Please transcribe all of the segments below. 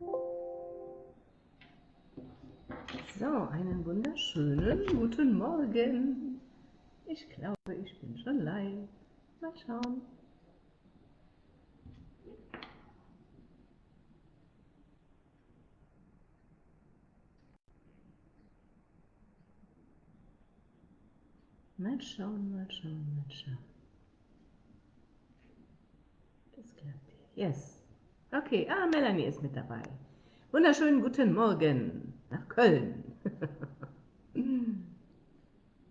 So, einen wunderschönen guten Morgen. Ich glaube, ich bin schon live. Mal schauen. Mal schauen, mal schauen, mal schauen. Das klappt. Yes. Okay, ah, Melanie ist mit dabei. Wunderschönen guten Morgen nach Köln. Bin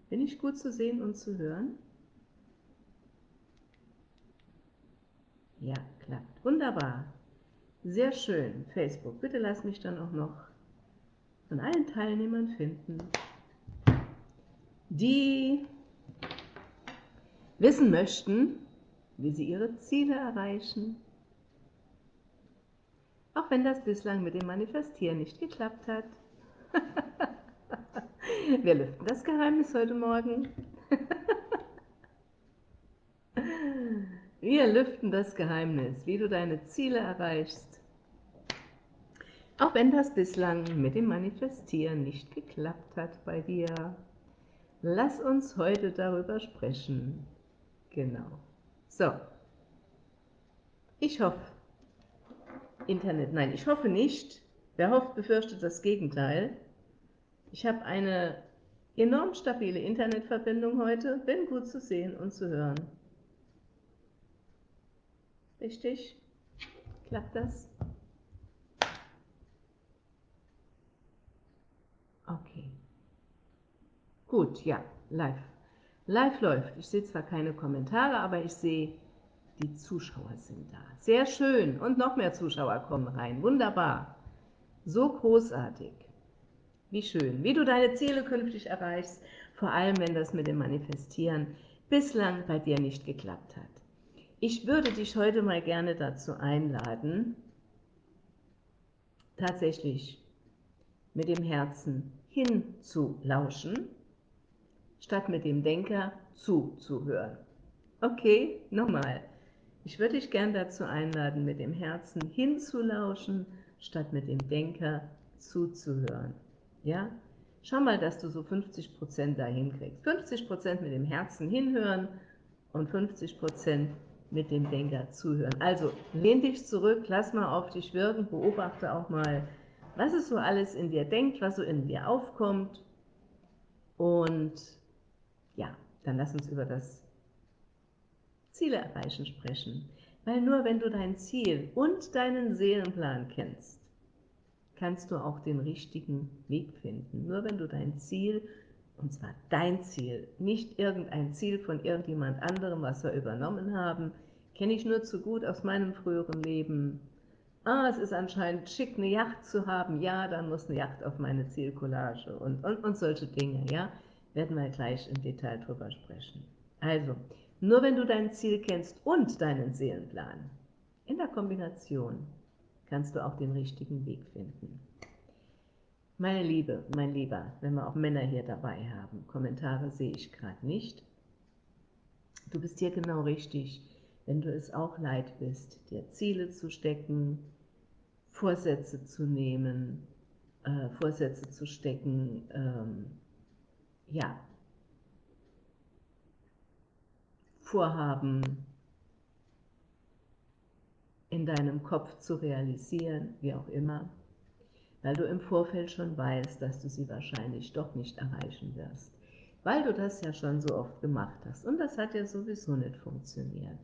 ich gut zu sehen und zu hören? Ja, klappt. Wunderbar. Sehr schön. Facebook, bitte lass mich dann auch noch von allen Teilnehmern finden, die wissen möchten, wie sie ihre Ziele erreichen, auch wenn das bislang mit dem Manifestieren nicht geklappt hat. Wir lüften das Geheimnis heute Morgen. Wir lüften das Geheimnis, wie du deine Ziele erreichst, auch wenn das bislang mit dem Manifestieren nicht geklappt hat bei dir. Lass uns heute darüber sprechen. Genau. So. Ich hoffe, Internet, nein, ich hoffe nicht. Wer hofft, befürchtet das Gegenteil. Ich habe eine enorm stabile Internetverbindung heute, bin gut zu sehen und zu hören. Richtig? Klappt das? Okay. Gut, ja, live. Live läuft. Ich sehe zwar keine Kommentare, aber ich sehe, die Zuschauer sind da. Sehr schön. Und noch mehr Zuschauer kommen rein. Wunderbar. So großartig. Wie schön. Wie du deine Ziele künftig erreichst, vor allem wenn das mit dem Manifestieren bislang bei dir nicht geklappt hat. Ich würde dich heute mal gerne dazu einladen, tatsächlich mit dem Herzen hinzulauschen, statt mit dem Denker zuzuhören. Okay, nochmal. Ich würde dich gern dazu einladen, mit dem Herzen hinzulauschen, statt mit dem Denker zuzuhören. Ja? Schau mal, dass du so 50% dahin kriegst. 50% mit dem Herzen hinhören und 50% mit dem Denker zuhören. Also lehn dich zurück, lass mal auf dich wirken, beobachte auch mal, was es so alles in dir denkt, was so in dir aufkommt. Und ja, dann lass uns über das Ziele erreichen sprechen. Weil nur wenn du dein Ziel und deinen Seelenplan kennst, kannst du auch den richtigen Weg finden. Nur wenn du dein Ziel, und zwar dein Ziel, nicht irgendein Ziel von irgendjemand anderem, was wir übernommen haben, kenne ich nur zu gut aus meinem früheren Leben. Ah, es ist anscheinend schick, eine Yacht zu haben. Ja, dann muss eine Yacht auf meine Zielcollage und, und, und solche Dinge, ja. Werden wir gleich im Detail drüber sprechen. Also, nur wenn du dein Ziel kennst und deinen Seelenplan, in der Kombination kannst du auch den richtigen Weg finden. Meine Liebe, mein Lieber, wenn wir auch Männer hier dabei haben, Kommentare sehe ich gerade nicht. Du bist hier genau richtig, wenn du es auch leid bist, dir Ziele zu stecken, Vorsätze zu nehmen, äh, Vorsätze zu stecken, ähm, ja, Vorhaben in deinem Kopf zu realisieren, wie auch immer, weil du im Vorfeld schon weißt, dass du sie wahrscheinlich doch nicht erreichen wirst, weil du das ja schon so oft gemacht hast und das hat ja sowieso nicht funktioniert.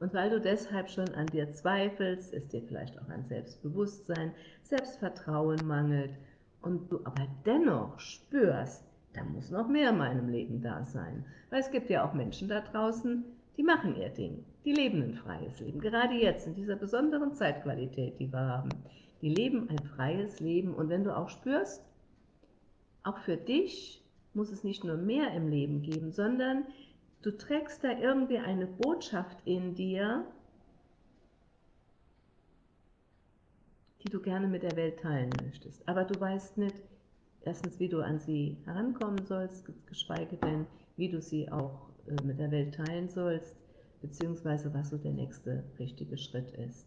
Und weil du deshalb schon an dir zweifelst, es dir vielleicht auch an Selbstbewusstsein, Selbstvertrauen mangelt und du aber dennoch spürst, da muss noch mehr in meinem Leben da sein. Weil es gibt ja auch Menschen da draußen, die machen ihr Ding. Die leben ein freies Leben. Gerade jetzt, in dieser besonderen Zeitqualität, die wir haben. Die leben ein freies Leben. Und wenn du auch spürst, auch für dich muss es nicht nur mehr im Leben geben, sondern du trägst da irgendwie eine Botschaft in dir, die du gerne mit der Welt teilen möchtest. Aber du weißt nicht, erstens, wie du an sie herankommen sollst, geschweige denn, wie du sie auch äh, mit der Welt teilen sollst, beziehungsweise was so der nächste richtige Schritt ist.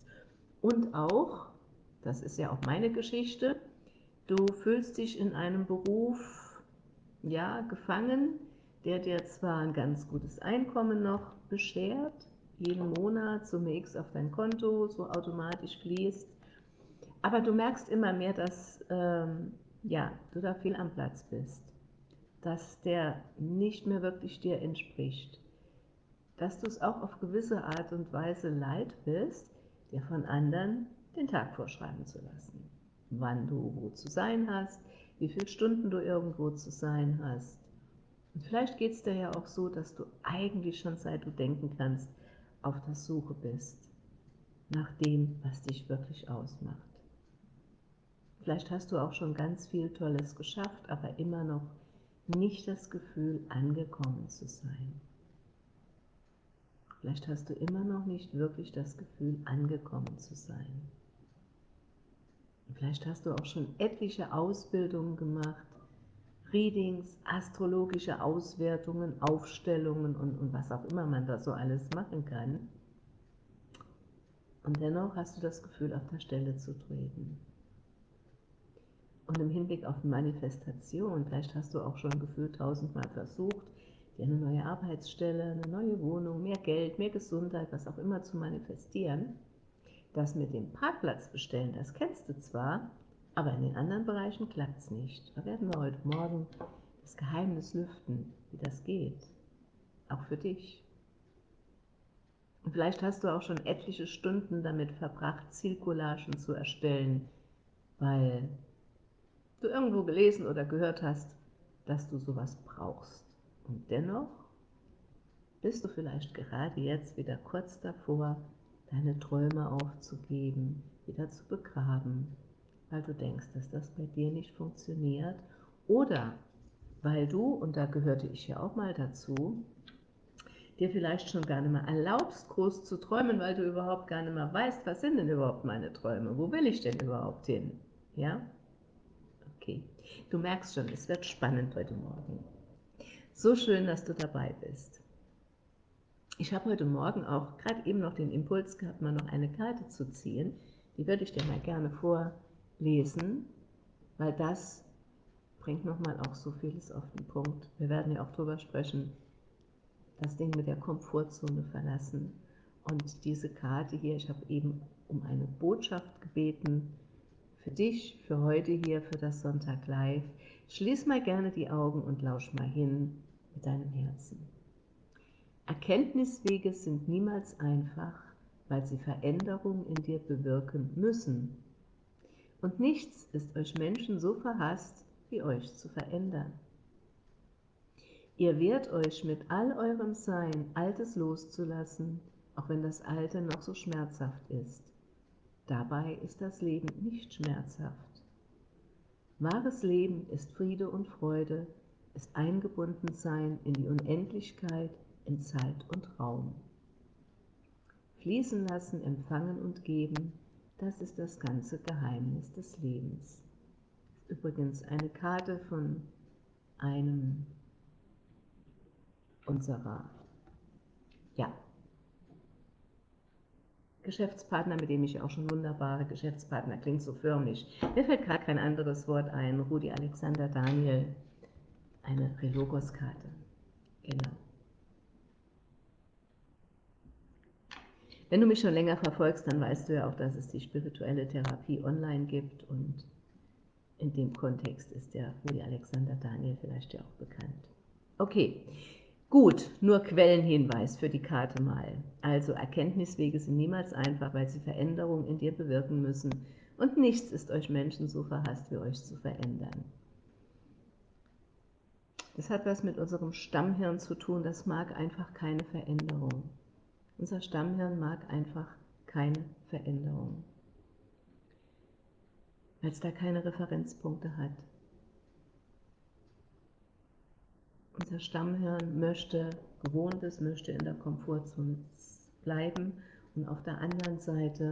Und auch, Das ist ja auch meine Geschichte. Du fühlst dich in einem Beruf, ja, gefangen, der dir zwar ein ganz gutes Einkommen noch beschert, jeden Monat Summe X auf dein Konto so automatisch fließt, aber du merkst immer mehr, dass ähm, ja, du da viel am Platz bist, dass der nicht mehr wirklich dir entspricht, dass du es auch auf gewisse Art und Weise leid bist, dir von anderen den Tag vorschreiben zu lassen. Wann du wo zu sein hast, wie viele Stunden du irgendwo zu sein hast. Und vielleicht geht es dir ja auch so, dass du eigentlich schon seit du denken kannst, auf der Suche bist nach dem, was dich wirklich ausmacht. Vielleicht hast du auch schon ganz viel Tolles geschafft, aber immer noch nicht das Gefühl, angekommen zu sein. Vielleicht hast du immer noch nicht wirklich das Gefühl, angekommen zu sein. Vielleicht hast du auch schon etliche Ausbildungen gemacht, Readings, astrologische Auswertungen, Aufstellungen und, und was auch immer man da so alles machen kann. Und dennoch hast du das Gefühl, auf der Stelle zu treten. Und im Hinblick auf Manifestation, vielleicht hast du auch schon gefühlt tausendmal versucht, dir eine neue Arbeitsstelle, eine neue Wohnung, mehr Geld, mehr Gesundheit, was auch immer zu manifestieren. Das mit dem Parkplatz bestellen, das kennst du zwar, aber in den anderen Bereichen klappt es nicht. Da werden wir heute Morgen das Geheimnis lüften, wie das geht. Auch für dich. Und vielleicht hast du auch schon etliche Stunden damit verbracht, Zielcollagen zu erstellen, weil du irgendwo gelesen oder gehört hast, dass du sowas brauchst. Und dennoch bist du vielleicht gerade jetzt wieder kurz davor, deine Träume aufzugeben, wieder zu begraben, weil du denkst, dass das bei dir nicht funktioniert oder weil du, und da gehörte ich ja auch mal dazu, dir vielleicht schon gar nicht mehr erlaubst, groß zu träumen, weil du überhaupt gar nicht mehr weißt, was sind denn überhaupt meine Träume, wo will ich denn überhaupt hin, ja? Du merkst schon, es wird spannend heute Morgen. So schön, dass du dabei bist. Ich habe heute Morgen auch gerade eben noch den Impuls gehabt, mal noch eine Karte zu ziehen. Die würde ich dir mal gerne vorlesen, weil das bringt nochmal auch so vieles auf den Punkt. Wir werden ja auch darüber sprechen, das Ding mit der Komfortzone verlassen. Und diese Karte hier, ich habe eben um eine Botschaft gebeten, für dich, für heute hier, für das Sonntag Live. Schließ mal gerne die Augen und lausch mal hin mit deinem Herzen. Erkenntniswege sind niemals einfach, weil sie Veränderungen in dir bewirken müssen. Und nichts ist euch Menschen so verhasst, wie euch zu verändern. Ihr wehrt euch mit all eurem Sein, Altes loszulassen, auch wenn das Alte noch so schmerzhaft ist. Dabei ist das Leben nicht schmerzhaft. Wahres Leben ist Friede und Freude, ist Eingebundensein in die Unendlichkeit, in Zeit und Raum. Fließen lassen, empfangen und geben, das ist das ganze Geheimnis des Lebens. Übrigens eine Karte von einem unserer ja, Geschäftspartner, mit dem ich auch schon wunderbare Geschäftspartner, klingt so förmlich. Mir fällt gerade kein anderes Wort ein. Rudi Alexander Daniel, eine Relogos-Karte. Genau. Wenn du mich schon länger verfolgst, dann weißt du ja auch, dass es die spirituelle Therapie online gibt und in dem Kontext ist der Rudi Alexander Daniel vielleicht ja auch bekannt. Okay, Gut, nur Quellenhinweis für die Karte mal. Also Erkenntniswege sind niemals einfach, weil sie Veränderungen in dir bewirken müssen und nichts ist euch Menschen so verhasst, wie euch zu verändern. Das hat was mit unserem Stammhirn zu tun, das mag einfach keine Veränderung. Unser Stammhirn mag einfach keine Veränderung, weil es da keine Referenzpunkte hat. Unser Stammhirn möchte Gewohntes, möchte in der Komfortzone bleiben und auf der anderen Seite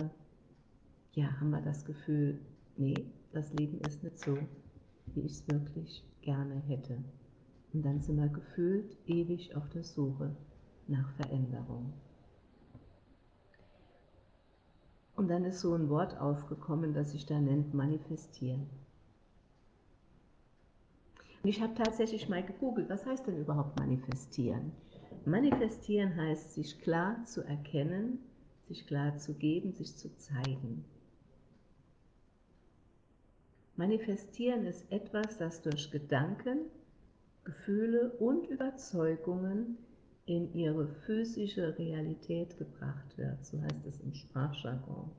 ja, haben wir das Gefühl, nee, das Leben ist nicht so, wie ich es wirklich gerne hätte. Und dann sind wir gefühlt ewig auf der Suche nach Veränderung. Und dann ist so ein Wort aufgekommen, das sich da nennt manifestieren. Und ich habe tatsächlich mal gegoogelt, was heißt denn überhaupt manifestieren? Manifestieren heißt, sich klar zu erkennen, sich klar zu geben, sich zu zeigen. Manifestieren ist etwas, das durch Gedanken, Gefühle und Überzeugungen in ihre physische Realität gebracht wird, so heißt es im Sprachjargon.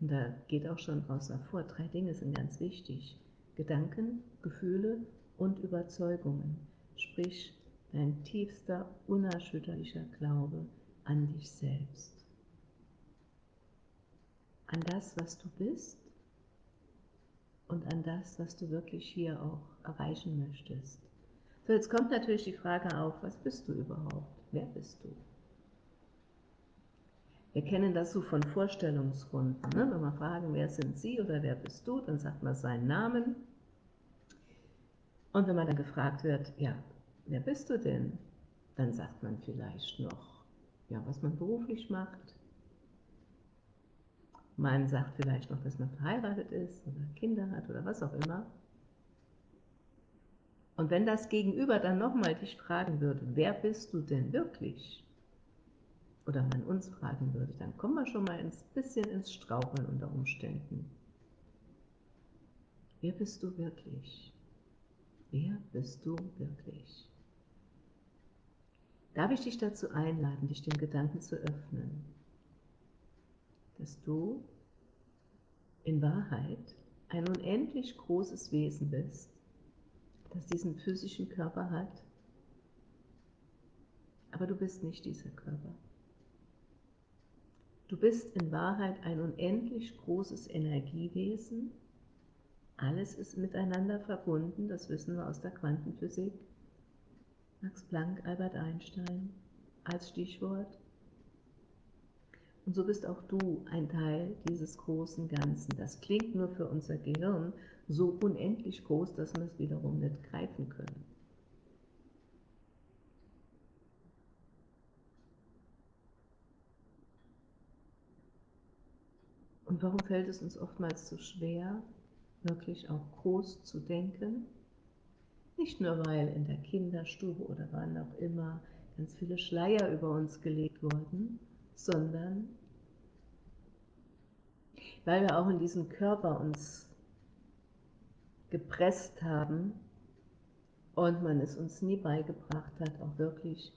Und da geht auch schon raus hervor, drei Dinge sind ganz wichtig. Gedanken, Gefühle und Überzeugungen, sprich dein tiefster, unerschütterlicher Glaube an dich selbst. An das, was du bist und an das, was du wirklich hier auch erreichen möchtest. So, jetzt kommt natürlich die Frage auf, was bist du überhaupt? Wer bist du? Wir kennen das so von Vorstellungsrunden. Ne? Wenn wir fragen, wer sind Sie oder wer bist du, dann sagt man seinen Namen und wenn man dann gefragt wird, ja, wer bist du denn? Dann sagt man vielleicht noch, ja, was man beruflich macht. Man sagt vielleicht noch, dass man verheiratet ist oder Kinder hat oder was auch immer. Und wenn das Gegenüber dann nochmal dich fragen würde, wer bist du denn wirklich? Oder man uns fragen würde, dann kommen wir schon mal ein bisschen ins Straucheln unter Umständen. Wer bist du wirklich? Wer bist du wirklich? Darf ich dich dazu einladen, dich dem Gedanken zu öffnen, dass du in Wahrheit ein unendlich großes Wesen bist, das diesen physischen Körper hat, aber du bist nicht dieser Körper. Du bist in Wahrheit ein unendlich großes Energiewesen, alles ist miteinander verbunden, das wissen wir aus der Quantenphysik. Max Planck, Albert Einstein als Stichwort. Und so bist auch du ein Teil dieses großen Ganzen. Das klingt nur für unser Gehirn so unendlich groß, dass wir es wiederum nicht greifen können. Und warum fällt es uns oftmals so schwer, wirklich auch groß zu denken. Nicht nur, weil in der Kinderstube oder wann auch immer ganz viele Schleier über uns gelegt wurden, sondern weil wir auch in diesen Körper uns gepresst haben und man es uns nie beigebracht hat, auch wirklich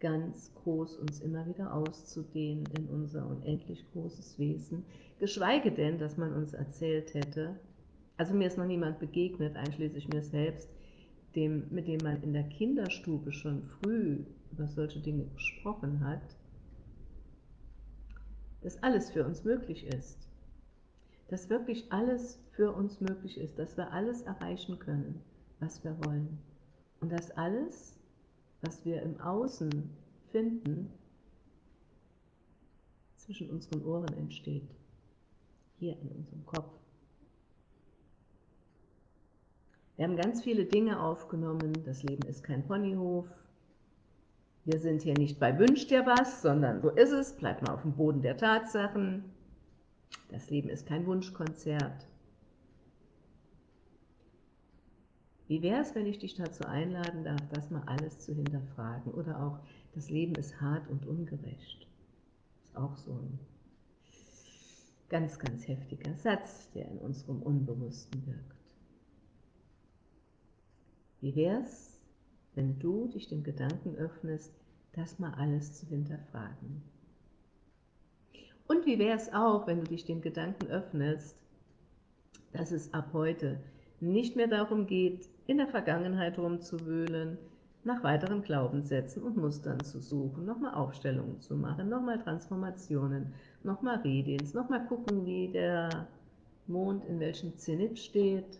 ganz groß uns immer wieder auszudehnen in unser unendlich großes Wesen, geschweige denn, dass man uns erzählt hätte, also mir ist noch niemand begegnet, einschließlich mir selbst, dem, mit dem man in der Kinderstube schon früh über solche Dinge gesprochen hat, dass alles für uns möglich ist. Dass wirklich alles für uns möglich ist, dass wir alles erreichen können, was wir wollen. Und dass alles, was wir im Außen finden, zwischen unseren Ohren entsteht, hier in unserem Kopf. Wir haben ganz viele Dinge aufgenommen. Das Leben ist kein Ponyhof. Wir sind hier nicht bei Wünsch dir was, sondern so ist es. Bleib mal auf dem Boden der Tatsachen. Das Leben ist kein Wunschkonzert. Wie wäre es, wenn ich dich dazu einladen darf, das mal alles zu hinterfragen? Oder auch, das Leben ist hart und ungerecht. Ist auch so ein ganz, ganz heftiger Satz, der in unserem Unbewussten wirkt. Wie wär's, wenn du dich dem Gedanken öffnest, das mal alles zu hinterfragen? Und wie wäre es auch, wenn du dich dem Gedanken öffnest, dass es ab heute nicht mehr darum geht, in der Vergangenheit rumzuwühlen, nach weiteren Glaubenssätzen und Mustern zu suchen, nochmal Aufstellungen zu machen, nochmal Transformationen, nochmal Readings, nochmal gucken, wie der Mond in welchem Zenit steht,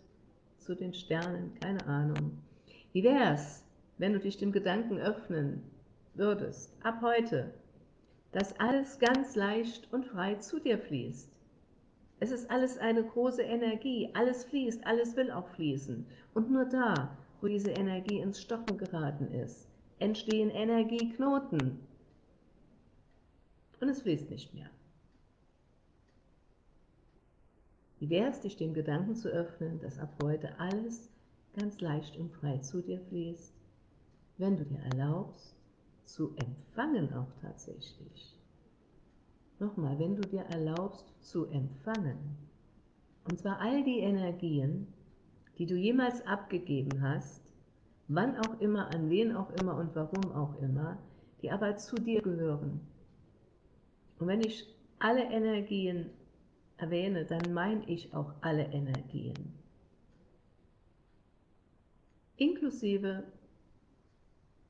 zu den Sternen, keine Ahnung. Wie wäre es, wenn du dich dem Gedanken öffnen würdest, ab heute, dass alles ganz leicht und frei zu dir fließt? Es ist alles eine große Energie, alles fließt, alles will auch fließen. Und nur da, wo diese Energie ins Stocken geraten ist, entstehen Energieknoten. Und es fließt nicht mehr. Wie wäre es, dich dem Gedanken zu öffnen, dass ab heute alles ganz leicht und frei zu dir fließt, wenn du dir erlaubst, zu empfangen auch tatsächlich. Nochmal, wenn du dir erlaubst zu empfangen, und zwar all die Energien, die du jemals abgegeben hast, wann auch immer, an wen auch immer und warum auch immer, die aber zu dir gehören. Und wenn ich alle Energien erwähne, dann meine ich auch alle Energien. Inklusive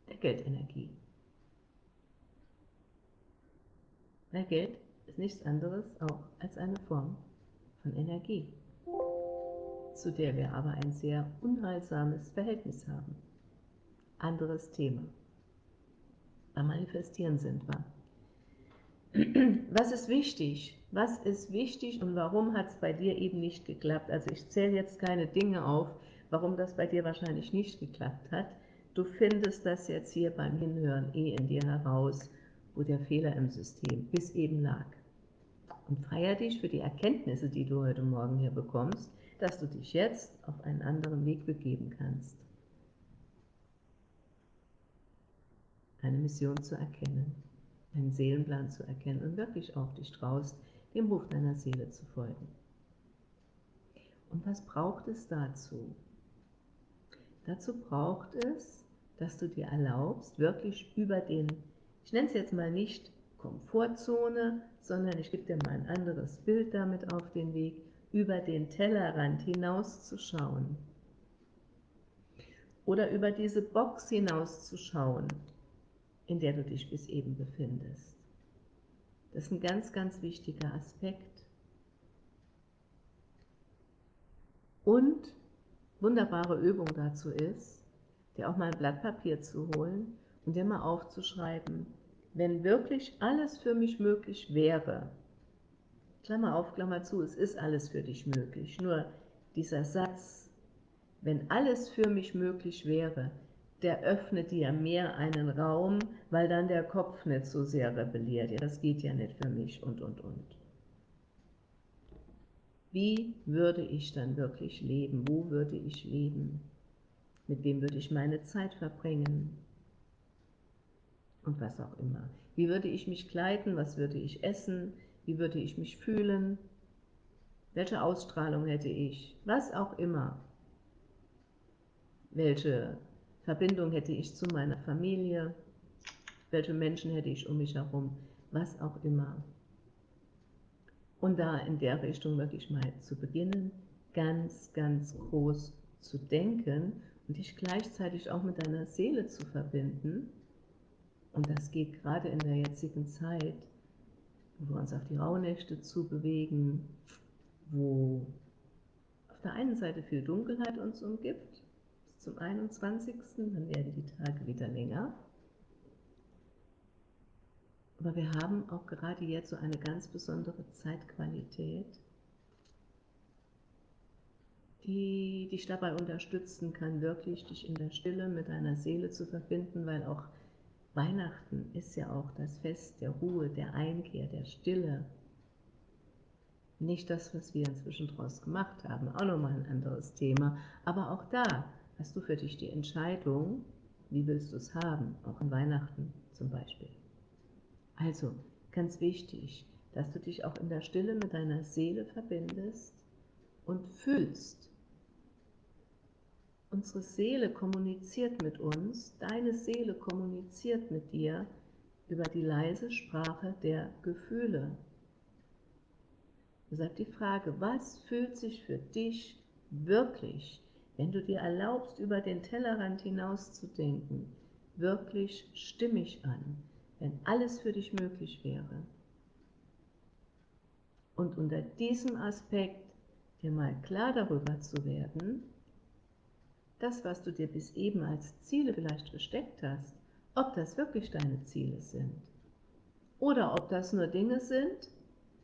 der Geldenergie. Weil Geld ist nichts anderes auch als eine Form von Energie, zu der wir aber ein sehr unheilsames Verhältnis haben. Anderes Thema. Beim Manifestieren sind wir. Was ist wichtig? Was ist wichtig und warum hat es bei dir eben nicht geklappt? Also ich zähle jetzt keine Dinge auf, warum das bei dir wahrscheinlich nicht geklappt hat. Du findest das jetzt hier beim Hinhören eh in dir heraus, wo der Fehler im System bis eben lag. Und feier dich für die Erkenntnisse, die du heute Morgen hier bekommst, dass du dich jetzt auf einen anderen Weg begeben kannst. Eine Mission zu erkennen deinen Seelenplan zu erkennen und wirklich auf dich traust, dem Ruf deiner Seele zu folgen. Und was braucht es dazu? Dazu braucht es, dass du dir erlaubst, wirklich über den, ich nenne es jetzt mal nicht Komfortzone, sondern ich gebe dir mal ein anderes Bild damit auf den Weg, über den Tellerrand hinauszuschauen. Oder über diese Box hinauszuschauen in der du dich bis eben befindest. Das ist ein ganz, ganz wichtiger Aspekt. Und wunderbare Übung dazu ist, dir auch mal ein Blatt Papier zu holen und dir mal aufzuschreiben, wenn wirklich alles für mich möglich wäre, Klammer auf, Klammer zu, es ist alles für dich möglich, nur dieser Satz, wenn alles für mich möglich wäre, der öffnet dir mehr einen Raum, weil dann der Kopf nicht so sehr rebelliert. Ja, das geht ja nicht für mich und, und, und. Wie würde ich dann wirklich leben? Wo würde ich leben? Mit wem würde ich meine Zeit verbringen? Und was auch immer. Wie würde ich mich kleiden? Was würde ich essen? Wie würde ich mich fühlen? Welche Ausstrahlung hätte ich? Was auch immer. Welche Verbindung hätte ich zu meiner Familie, welche Menschen hätte ich um mich herum, was auch immer. Und da in der Richtung wirklich mal zu beginnen, ganz, ganz groß zu denken und dich gleichzeitig auch mit deiner Seele zu verbinden. Und das geht gerade in der jetzigen Zeit, wo wir uns auf die Rauhnächte zu bewegen, wo auf der einen Seite viel Dunkelheit uns umgibt, zum 21. Dann werden die Tage wieder länger. Aber wir haben auch gerade jetzt so eine ganz besondere Zeitqualität, die dich dabei unterstützen kann, wirklich dich in der Stille mit deiner Seele zu verbinden, weil auch Weihnachten ist ja auch das Fest der Ruhe, der Einkehr, der Stille. Nicht das, was wir inzwischen daraus gemacht haben, auch nochmal ein anderes Thema, aber auch da hast du für dich die Entscheidung, wie willst du es haben, auch an Weihnachten zum Beispiel. Also, ganz wichtig, dass du dich auch in der Stille mit deiner Seele verbindest und fühlst. Unsere Seele kommuniziert mit uns, deine Seele kommuniziert mit dir über die leise Sprache der Gefühle. Deshalb die Frage, was fühlt sich für dich wirklich wenn du dir erlaubst, über den Tellerrand hinaus zu denken, wirklich stimmig an, wenn alles für dich möglich wäre. Und unter diesem Aspekt dir mal klar darüber zu werden, das, was du dir bis eben als Ziele vielleicht gesteckt hast, ob das wirklich deine Ziele sind. Oder ob das nur Dinge sind,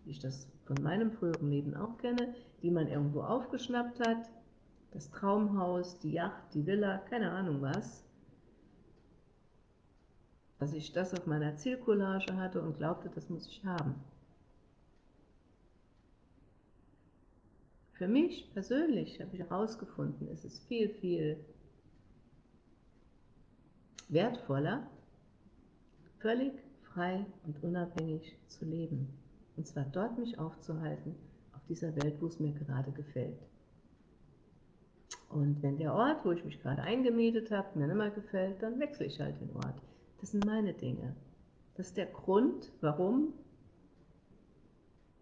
wie ich das von meinem früheren Leben auch kenne, die man irgendwo aufgeschnappt hat, das Traumhaus, die Yacht, die Villa, keine Ahnung was, dass ich das auf meiner Zielcollage hatte und glaubte, das muss ich haben. Für mich persönlich habe ich herausgefunden, es ist viel, viel wertvoller, völlig frei und unabhängig zu leben. Und zwar dort mich aufzuhalten, auf dieser Welt, wo es mir gerade gefällt. Und wenn der Ort, wo ich mich gerade eingemietet habe, mir nicht mehr gefällt, dann wechsle ich halt den Ort. Das sind meine Dinge. Das ist der Grund, warum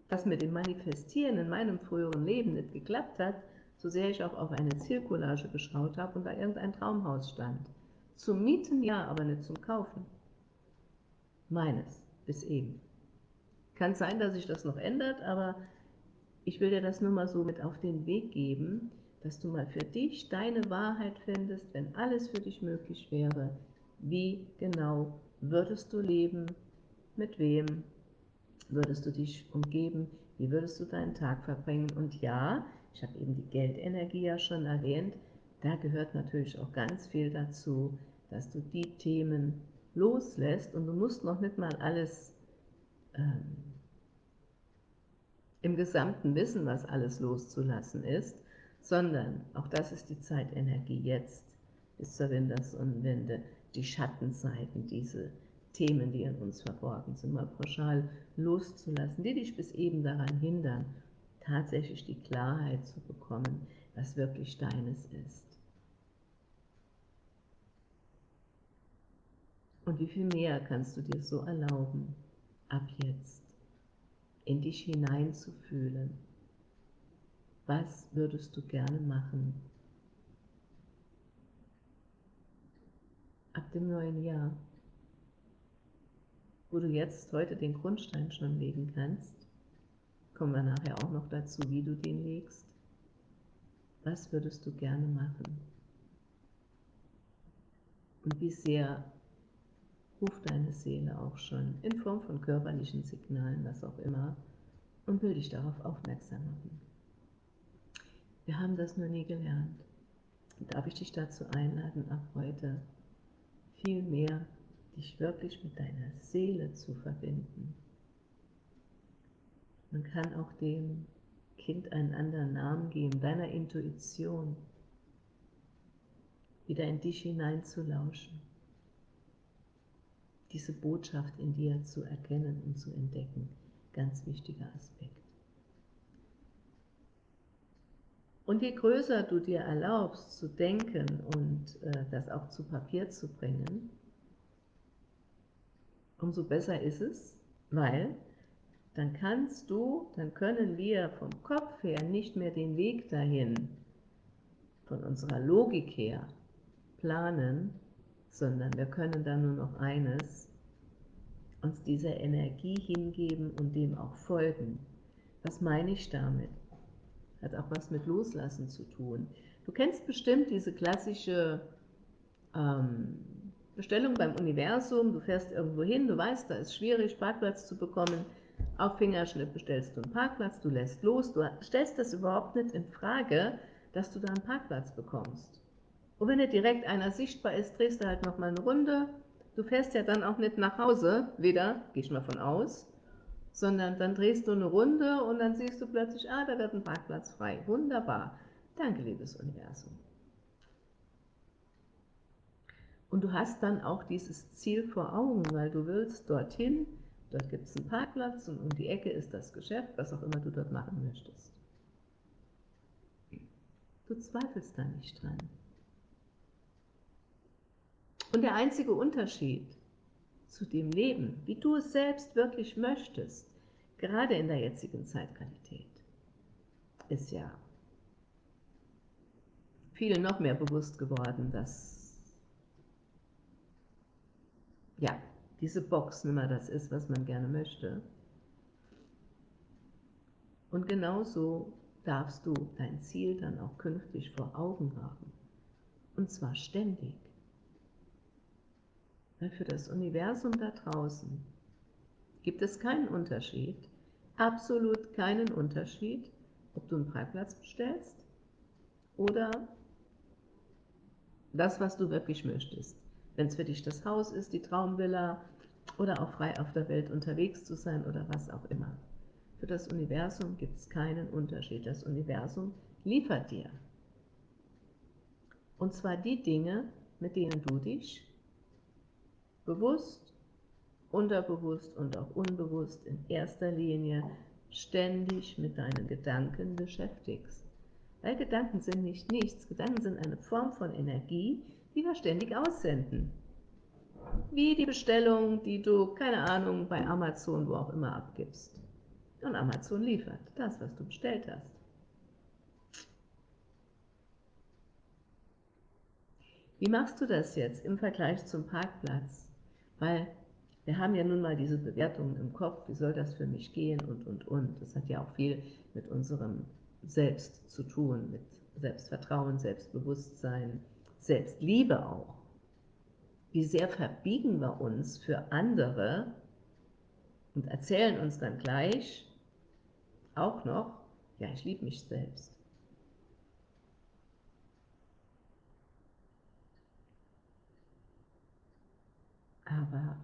das mit dem Manifestieren in meinem früheren Leben nicht geklappt hat, so sehr ich auch auf eine Zielcollage geschaut habe und da irgendein Traumhaus stand. Zum Mieten ja, aber nicht zum Kaufen. Meines, bis eben. Kann sein, dass sich das noch ändert, aber ich will dir das nur mal so mit auf den Weg geben, dass du mal für dich deine Wahrheit findest, wenn alles für dich möglich wäre. Wie genau würdest du leben? Mit wem würdest du dich umgeben? Wie würdest du deinen Tag verbringen? Und ja, ich habe eben die Geldenergie ja schon erwähnt, da gehört natürlich auch ganz viel dazu, dass du die Themen loslässt und du musst noch nicht mal alles ähm, im Gesamten wissen, was alles loszulassen ist, sondern auch das ist die Zeitenergie jetzt bis zur Wintersonnenwende, die Schattenseiten, diese Themen, die in uns verborgen sind, mal pauschal loszulassen, die dich bis eben daran hindern, tatsächlich die Klarheit zu bekommen, was wirklich deines ist. Und wie viel mehr kannst du dir so erlauben, ab jetzt in dich hineinzufühlen? Was würdest du gerne machen? Ab dem neuen Jahr, wo du jetzt heute den Grundstein schon legen kannst, kommen wir nachher auch noch dazu, wie du den legst. Was würdest du gerne machen? Und wie sehr ruft deine Seele auch schon in Form von körperlichen Signalen, was auch immer, und will dich darauf aufmerksam machen. Wir haben das nur nie gelernt. Darf ich dich dazu einladen, ab heute viel mehr dich wirklich mit deiner Seele zu verbinden. Man kann auch dem Kind einen anderen Namen geben, deiner Intuition, wieder in dich hineinzulauschen diese Botschaft in dir zu erkennen und zu entdecken. Ganz wichtiger Aspekt. Und je größer du dir erlaubst zu denken und äh, das auch zu Papier zu bringen, umso besser ist es, weil dann kannst du, dann können wir vom Kopf her nicht mehr den Weg dahin, von unserer Logik her planen, sondern wir können dann nur noch eines, uns dieser Energie hingeben und dem auch folgen. Was meine ich damit? Hat auch was mit Loslassen zu tun. Du kennst bestimmt diese klassische ähm, Bestellung beim Universum, du fährst irgendwo hin, du weißt, da ist schwierig, Parkplatz zu bekommen, auf Fingerschnipp bestellst du einen Parkplatz, du lässt los, du stellst das überhaupt nicht in Frage, dass du da einen Parkplatz bekommst. Und wenn nicht direkt einer sichtbar ist, drehst du halt nochmal eine Runde. Du fährst ja dann auch nicht nach Hause, wieder, gehe ich mal von aus, sondern dann drehst du eine Runde und dann siehst du plötzlich, ah, da wird ein Parkplatz frei. Wunderbar. Danke, liebes Universum. Und du hast dann auch dieses Ziel vor Augen, weil du willst dorthin, dort gibt es einen Parkplatz und um die Ecke ist das Geschäft, was auch immer du dort machen möchtest. Du zweifelst da nicht dran. Und der einzige Unterschied zu dem Leben, wie du es selbst wirklich möchtest, gerade in der jetzigen Zeitqualität, ist ja vielen noch mehr bewusst geworden, dass ja, diese Box nicht mehr das ist, was man gerne möchte. Und genauso darfst du dein Ziel dann auch künftig vor Augen haben. Und zwar ständig. Weil für das Universum da draußen gibt es keinen Unterschied, absolut keinen Unterschied, ob du einen Parkplatz bestellst oder das, was du wirklich möchtest. Wenn es für dich das Haus ist, die Traumvilla oder auch frei auf der Welt unterwegs zu sein oder was auch immer. Für das Universum gibt es keinen Unterschied. Das Universum liefert dir. Und zwar die Dinge, mit denen du dich bewusst, unterbewusst und auch unbewusst in erster Linie ständig mit deinen Gedanken beschäftigst. Weil Gedanken sind nicht nichts, Gedanken sind eine Form von Energie, die wir ständig aussenden. Wie die Bestellung, die du, keine Ahnung, bei Amazon, wo auch immer abgibst. Und Amazon liefert das, was du bestellt hast. Wie machst du das jetzt im Vergleich zum Parkplatz? Weil wir haben ja nun mal diese Bewertungen im Kopf, wie soll das für mich gehen und, und, und. Das hat ja auch viel mit unserem Selbst zu tun, mit Selbstvertrauen, Selbstbewusstsein, Selbstliebe auch. Wie sehr verbiegen wir uns für andere und erzählen uns dann gleich auch noch, ja, ich liebe mich selbst. Aber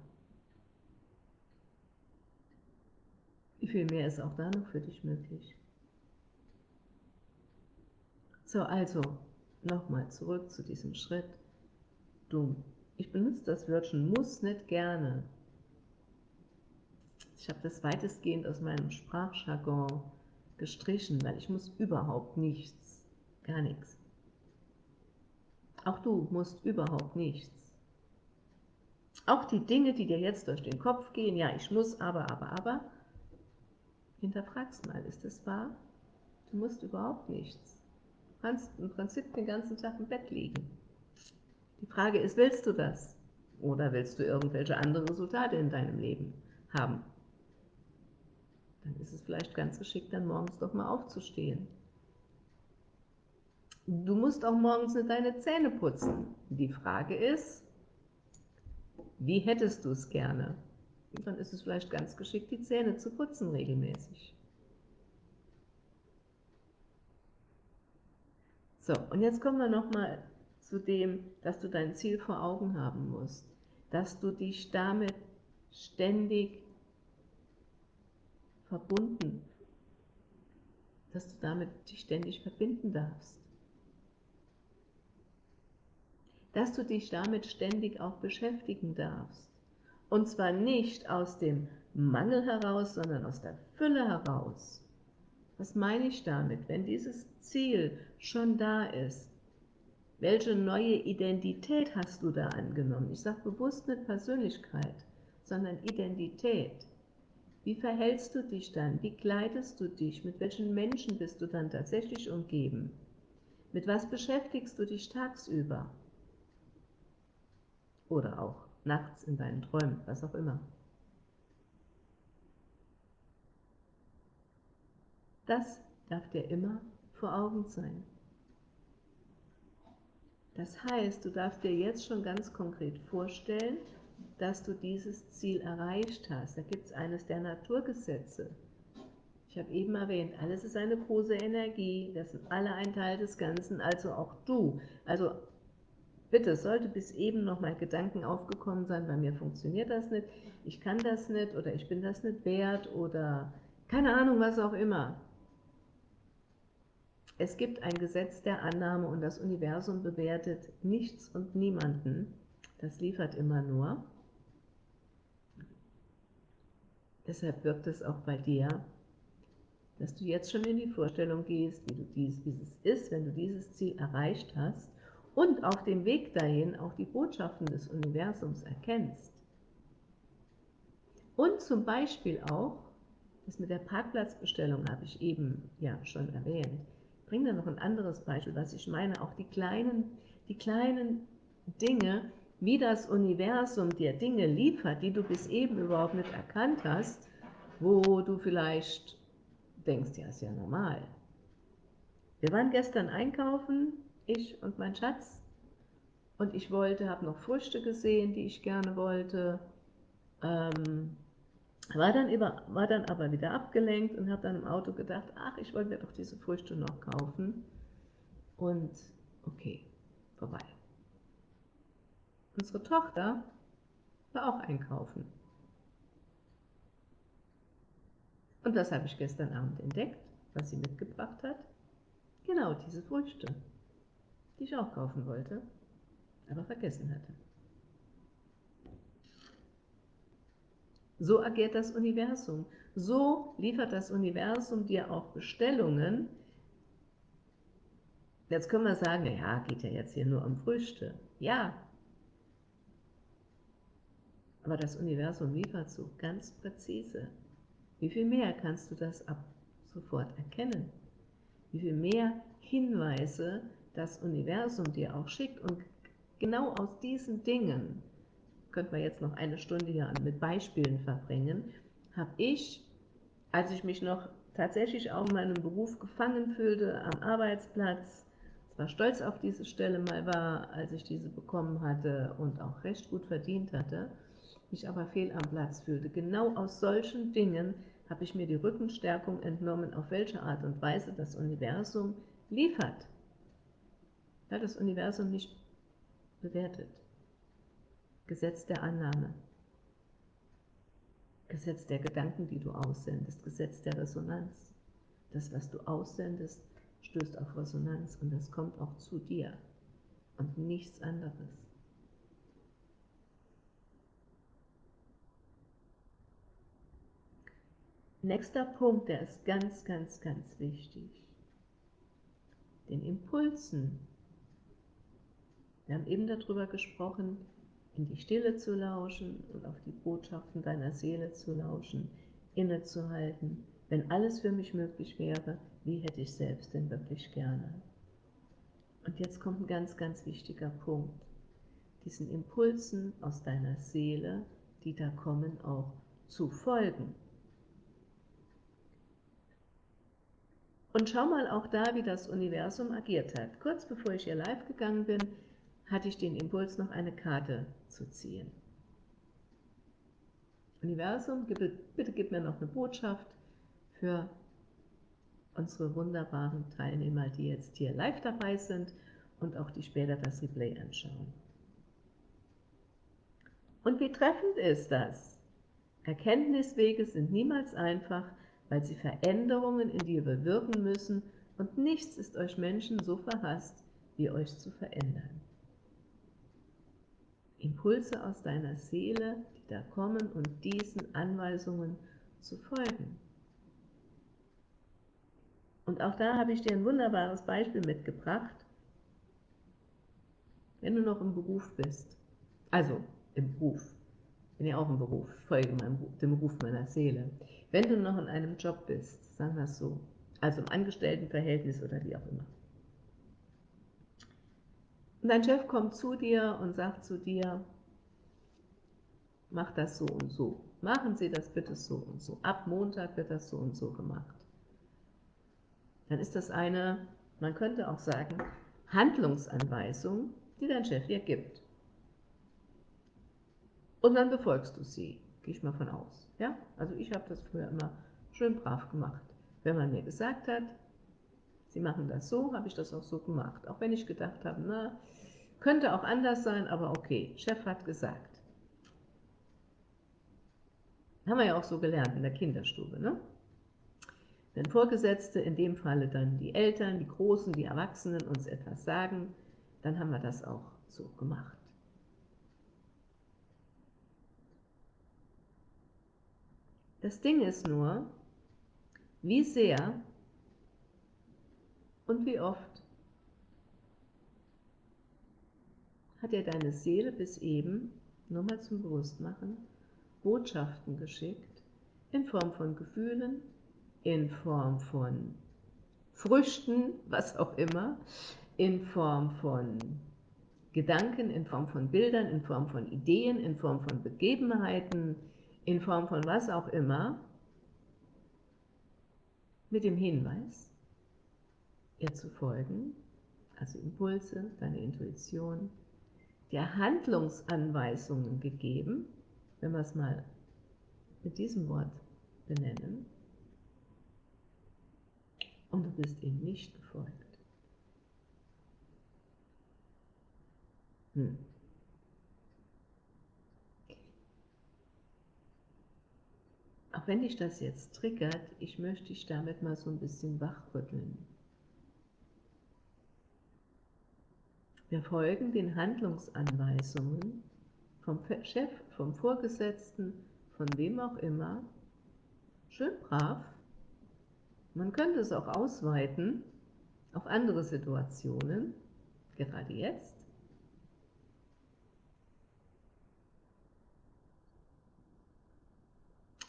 wie viel mehr ist auch da noch für dich möglich? So, also nochmal zurück zu diesem Schritt. Du, ich benutze das Wörtchen muss nicht gerne. Ich habe das weitestgehend aus meinem Sprachjargon gestrichen, weil ich muss überhaupt nichts, gar nichts. Auch du musst überhaupt nichts. Auch die Dinge, die dir jetzt durch den Kopf gehen, ja, ich muss, aber, aber, aber, hinterfragst mal, ist das wahr? Du musst überhaupt nichts. Du kannst im Prinzip den ganzen Tag im Bett liegen. Die Frage ist, willst du das? Oder willst du irgendwelche andere Resultate in deinem Leben haben? Dann ist es vielleicht ganz geschickt, dann morgens doch mal aufzustehen. Du musst auch morgens nicht deine Zähne putzen. Die Frage ist, wie hättest du es gerne? Dann ist es vielleicht ganz geschickt, die Zähne zu putzen regelmäßig. So, und jetzt kommen wir nochmal zu dem, dass du dein Ziel vor Augen haben musst, dass du dich damit ständig verbunden, dass du damit dich ständig verbinden darfst. Dass du dich damit ständig auch beschäftigen darfst. Und zwar nicht aus dem Mangel heraus, sondern aus der Fülle heraus. Was meine ich damit? Wenn dieses Ziel schon da ist, welche neue Identität hast du da angenommen? Ich sage bewusst nicht Persönlichkeit, sondern Identität. Wie verhältst du dich dann? Wie kleidest du dich? Mit welchen Menschen bist du dann tatsächlich umgeben? Mit was beschäftigst du dich tagsüber? Oder auch nachts in deinen Träumen, was auch immer. Das darf dir immer vor Augen sein. Das heißt, du darfst dir jetzt schon ganz konkret vorstellen, dass du dieses Ziel erreicht hast. Da gibt es eines der Naturgesetze. Ich habe eben erwähnt, alles ist eine große Energie, das sind alle ein Teil des Ganzen, also auch du. Also Bitte, sollte bis eben noch mal Gedanken aufgekommen sein, bei mir funktioniert das nicht, ich kann das nicht oder ich bin das nicht wert oder keine Ahnung, was auch immer. Es gibt ein Gesetz der Annahme und das Universum bewertet nichts und niemanden. Das liefert immer nur. Deshalb wirkt es auch bei dir, dass du jetzt schon in die Vorstellung gehst, wie, du dies, wie es ist, wenn du dieses Ziel erreicht hast und auf dem Weg dahin auch die Botschaften des Universums erkennst. Und zum Beispiel auch, das mit der Parkplatzbestellung habe ich eben ja schon erwähnt, ich bringe da noch ein anderes Beispiel, was ich meine, auch die kleinen, die kleinen Dinge, wie das Universum dir Dinge liefert, die du bis eben überhaupt nicht erkannt hast, wo du vielleicht denkst, ja, ist ja normal. Wir waren gestern einkaufen ich und mein Schatz. Und ich wollte, habe noch Früchte gesehen, die ich gerne wollte. Ähm, war, dann über, war dann aber wieder abgelenkt und habe dann im Auto gedacht, ach, ich wollte mir doch diese Früchte noch kaufen. Und okay, vorbei. Unsere Tochter war auch einkaufen. Und das habe ich gestern Abend entdeckt, was sie mitgebracht hat. Genau diese Früchte, die ich auch kaufen wollte, aber vergessen hatte. So agiert das Universum. So liefert das Universum dir auch Bestellungen. Jetzt können wir sagen, ja, geht ja jetzt hier nur um Früchte. Ja, aber das Universum liefert so ganz präzise. Wie viel mehr kannst du das ab sofort erkennen? Wie viel mehr Hinweise das Universum dir auch schickt und genau aus diesen Dingen, könnte man jetzt noch eine Stunde hier mit Beispielen verbringen, habe ich, als ich mich noch tatsächlich auch in meinem Beruf gefangen fühlte, am Arbeitsplatz, zwar stolz auf diese Stelle mal war, als ich diese bekommen hatte und auch recht gut verdient hatte, mich aber fehl am Platz fühlte. Genau aus solchen Dingen habe ich mir die Rückenstärkung entnommen, auf welche Art und Weise das Universum liefert. Weil das Universum nicht bewertet. Gesetz der Annahme. Gesetz der Gedanken, die du aussendest. Gesetz der Resonanz. Das, was du aussendest, stößt auf Resonanz und das kommt auch zu dir und nichts anderes. Nächster Punkt, der ist ganz, ganz, ganz wichtig. Den Impulsen. Wir haben eben darüber gesprochen, in die Stille zu lauschen und auf die Botschaften deiner Seele zu lauschen, innezuhalten. Wenn alles für mich möglich wäre, wie hätte ich selbst denn wirklich gerne? Und jetzt kommt ein ganz, ganz wichtiger Punkt. Diesen Impulsen aus deiner Seele, die da kommen, auch zu folgen. Und schau mal auch da, wie das Universum agiert hat. Kurz bevor ich hier live gegangen bin, hatte ich den Impuls, noch eine Karte zu ziehen. Universum, bitte gib mir noch eine Botschaft für unsere wunderbaren Teilnehmer, die jetzt hier live dabei sind und auch die später das Replay anschauen. Und wie treffend ist das? Erkenntniswege sind niemals einfach, weil sie Veränderungen in dir bewirken müssen, und nichts ist euch Menschen so verhasst, wie euch zu verändern. Impulse aus deiner Seele, die da kommen und diesen Anweisungen zu folgen. Und auch da habe ich dir ein wunderbares Beispiel mitgebracht. Wenn du noch im Beruf bist, also im Beruf, bin ja auch im Beruf, folge meinem, dem Ruf meiner Seele. Wenn du noch in einem Job bist, sagen wir es so, also im Angestelltenverhältnis oder wie auch immer, und dein Chef kommt zu dir und sagt zu dir, mach das so und so. Machen Sie das bitte so und so. Ab Montag wird das so und so gemacht. Dann ist das eine, man könnte auch sagen, Handlungsanweisung, die dein Chef dir gibt. Und dann befolgst du sie, gehe ich mal von aus. Ja? Also ich habe das früher immer schön brav gemacht. Wenn man mir gesagt hat, sie machen das so, habe ich das auch so gemacht. Auch wenn ich gedacht habe, na, könnte auch anders sein, aber okay, Chef hat gesagt. Haben wir ja auch so gelernt in der Kinderstube. Ne? Wenn Vorgesetzte, in dem Falle dann die Eltern, die Großen, die Erwachsenen uns etwas sagen, dann haben wir das auch so gemacht. Das Ding ist nur, wie sehr und wie oft hat dir deine Seele bis eben, nur mal zum Bewusstmachen, Botschaften geschickt, in Form von Gefühlen, in Form von Früchten, was auch immer, in Form von Gedanken, in Form von Bildern, in Form von Ideen, in Form von Begebenheiten, in Form von was auch immer, mit dem Hinweis, ihr zu folgen, also Impulse, deine Intuition, der Handlungsanweisungen gegeben, wenn wir es mal mit diesem Wort benennen, und du bist ihm nicht gefolgt. Hm. Auch wenn dich das jetzt triggert, ich möchte dich damit mal so ein bisschen wachrütteln. Wir folgen den Handlungsanweisungen vom Chef, vom Vorgesetzten, von wem auch immer, schön brav. Man könnte es auch ausweiten auf andere Situationen, gerade jetzt.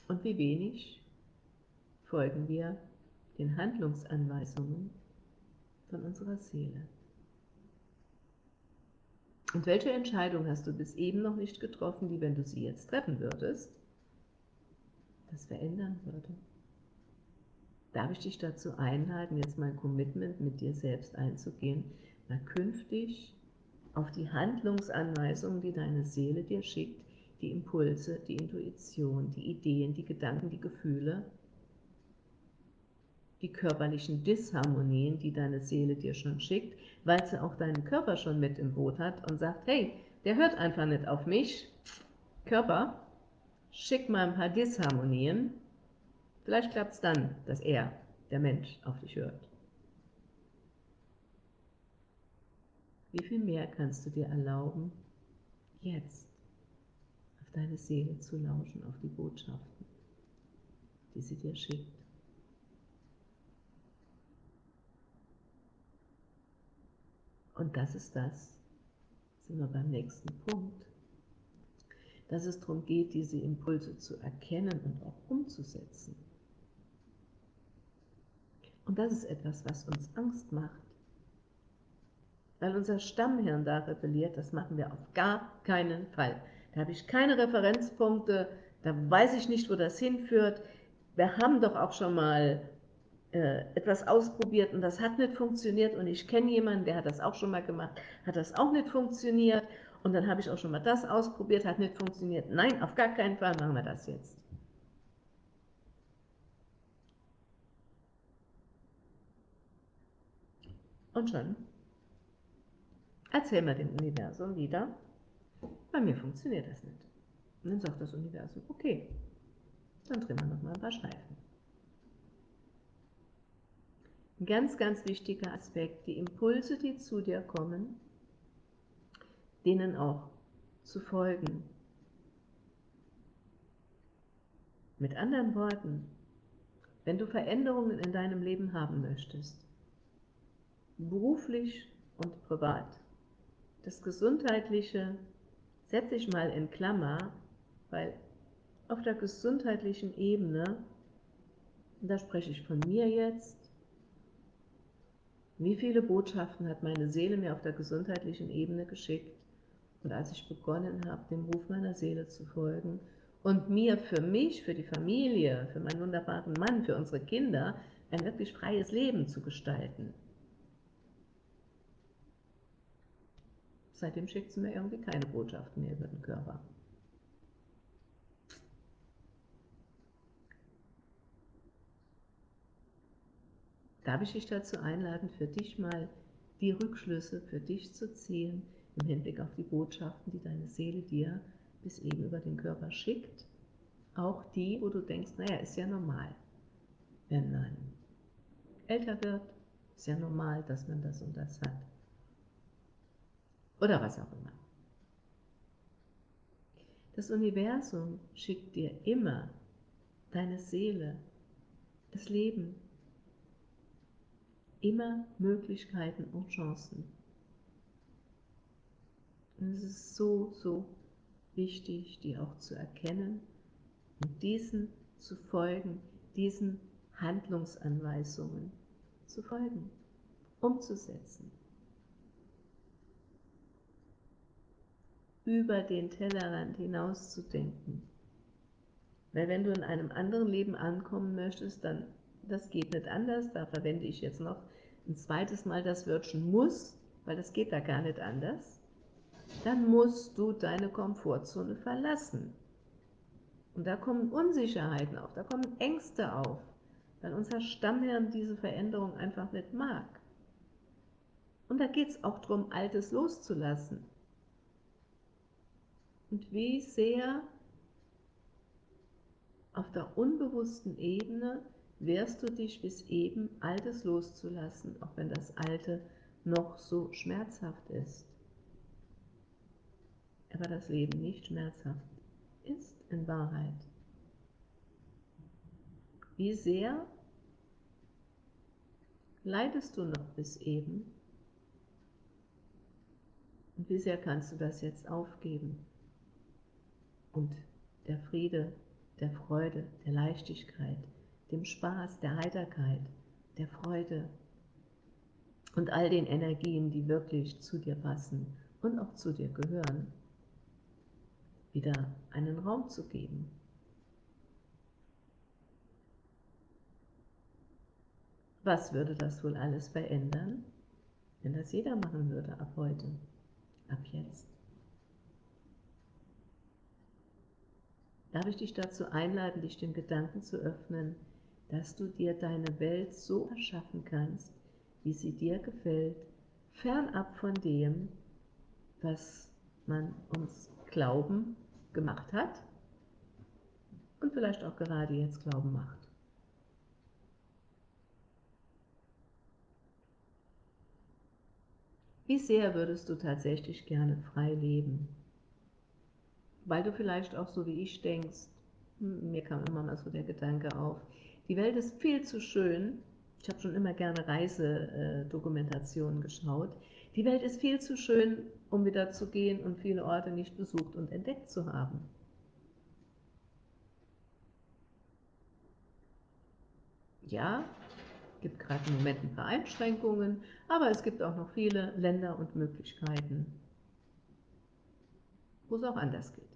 Und wie wenig folgen wir den Handlungsanweisungen von unserer Seele. Und welche Entscheidung hast du bis eben noch nicht getroffen, die, wenn du sie jetzt treffen würdest, das verändern würde? Darf ich dich dazu einladen, jetzt mein Commitment mit dir selbst einzugehen, mal künftig auf die Handlungsanweisungen, die deine Seele dir schickt, die Impulse, die Intuition, die Ideen, die Gedanken, die Gefühle, die körperlichen Disharmonien, die deine Seele dir schon schickt, weil sie auch deinen Körper schon mit im Boot hat und sagt, hey, der hört einfach nicht auf mich. Körper, schick mal ein paar Disharmonien. Vielleicht klappt es dann, dass er, der Mensch, auf dich hört. Wie viel mehr kannst du dir erlauben, jetzt auf deine Seele zu lauschen, auf die Botschaften, die sie dir schickt? Und das ist das, sind wir beim nächsten Punkt, dass es darum geht, diese Impulse zu erkennen und auch umzusetzen. Und das ist etwas, was uns Angst macht. Weil unser Stammhirn da rebelliert, das machen wir auf gar keinen Fall. Da habe ich keine Referenzpunkte, da weiß ich nicht, wo das hinführt. Wir haben doch auch schon mal etwas ausprobiert und das hat nicht funktioniert und ich kenne jemanden, der hat das auch schon mal gemacht, hat das auch nicht funktioniert und dann habe ich auch schon mal das ausprobiert, hat nicht funktioniert. Nein, auf gar keinen Fall machen wir das jetzt. Und schon erzählen wir dem Universum wieder, bei mir funktioniert das nicht. Und dann sagt das Universum, okay, dann drehen wir nochmal ein paar Schleifen. Ein ganz, ganz wichtiger Aspekt, die Impulse, die zu dir kommen, denen auch zu folgen. Mit anderen Worten, wenn du Veränderungen in deinem Leben haben möchtest, beruflich und privat, das Gesundheitliche setze ich mal in Klammer, weil auf der gesundheitlichen Ebene, da spreche ich von mir jetzt, wie viele Botschaften hat meine Seele mir auf der gesundheitlichen Ebene geschickt? Und als ich begonnen habe, dem Ruf meiner Seele zu folgen und mir für mich, für die Familie, für meinen wunderbaren Mann, für unsere Kinder ein wirklich freies Leben zu gestalten. Seitdem schickt sie mir irgendwie keine Botschaften mehr über den Körper. Darf ich dich dazu einladen, für dich mal die Rückschlüsse für dich zu ziehen, im Hinblick auf die Botschaften, die deine Seele dir bis eben über den Körper schickt? Auch die, wo du denkst, naja, ist ja normal, wenn man älter wird, ist ja normal, dass man das und das hat. Oder was auch immer. Das Universum schickt dir immer deine Seele, das Leben, immer Möglichkeiten und Chancen. Und es ist so, so wichtig, die auch zu erkennen und diesen zu folgen, diesen Handlungsanweisungen zu folgen, umzusetzen. Über den Tellerrand hinaus zu denken. Weil wenn du in einem anderen Leben ankommen möchtest, dann das geht nicht anders, da verwende ich jetzt noch ein zweites Mal das Wörtchen muss, weil das geht da gar nicht anders, dann musst du deine Komfortzone verlassen. Und da kommen Unsicherheiten auf, da kommen Ängste auf, weil unser Stammhirn diese Veränderung einfach nicht mag. Und da geht es auch darum, Altes loszulassen. Und wie sehr Auf der unbewussten Ebene wehrst du dich bis eben, Altes loszulassen, auch wenn das Alte noch so schmerzhaft ist. Aber das Leben nicht schmerzhaft ist in Wahrheit. Wie sehr leidest du noch bis eben? Und wie sehr kannst du das jetzt aufgeben? Und der Friede, der Freude, der Leichtigkeit, dem Spaß, der Heiterkeit, der Freude und all den Energien, die wirklich zu dir passen und auch zu dir gehören, wieder einen Raum zu geben. Was würde das wohl alles verändern, wenn das jeder machen würde ab heute, ab jetzt? Darf ich dich dazu einladen, dich dem Gedanken zu öffnen, dass du dir deine Welt so erschaffen kannst, wie sie dir gefällt, fernab von dem, was man uns glauben gemacht hat und vielleicht auch gerade jetzt glauben macht. Wie sehr würdest du tatsächlich gerne frei leben? weil du vielleicht auch so wie ich denkst, hm, mir kam immer mal so der Gedanke auf, die Welt ist viel zu schön, ich habe schon immer gerne Reisedokumentationen geschaut, die Welt ist viel zu schön, um wieder zu gehen und viele Orte nicht besucht und entdeckt zu haben. Ja, gibt gerade im Moment ein paar Einschränkungen, aber es gibt auch noch viele Länder und Möglichkeiten, wo es auch anders geht.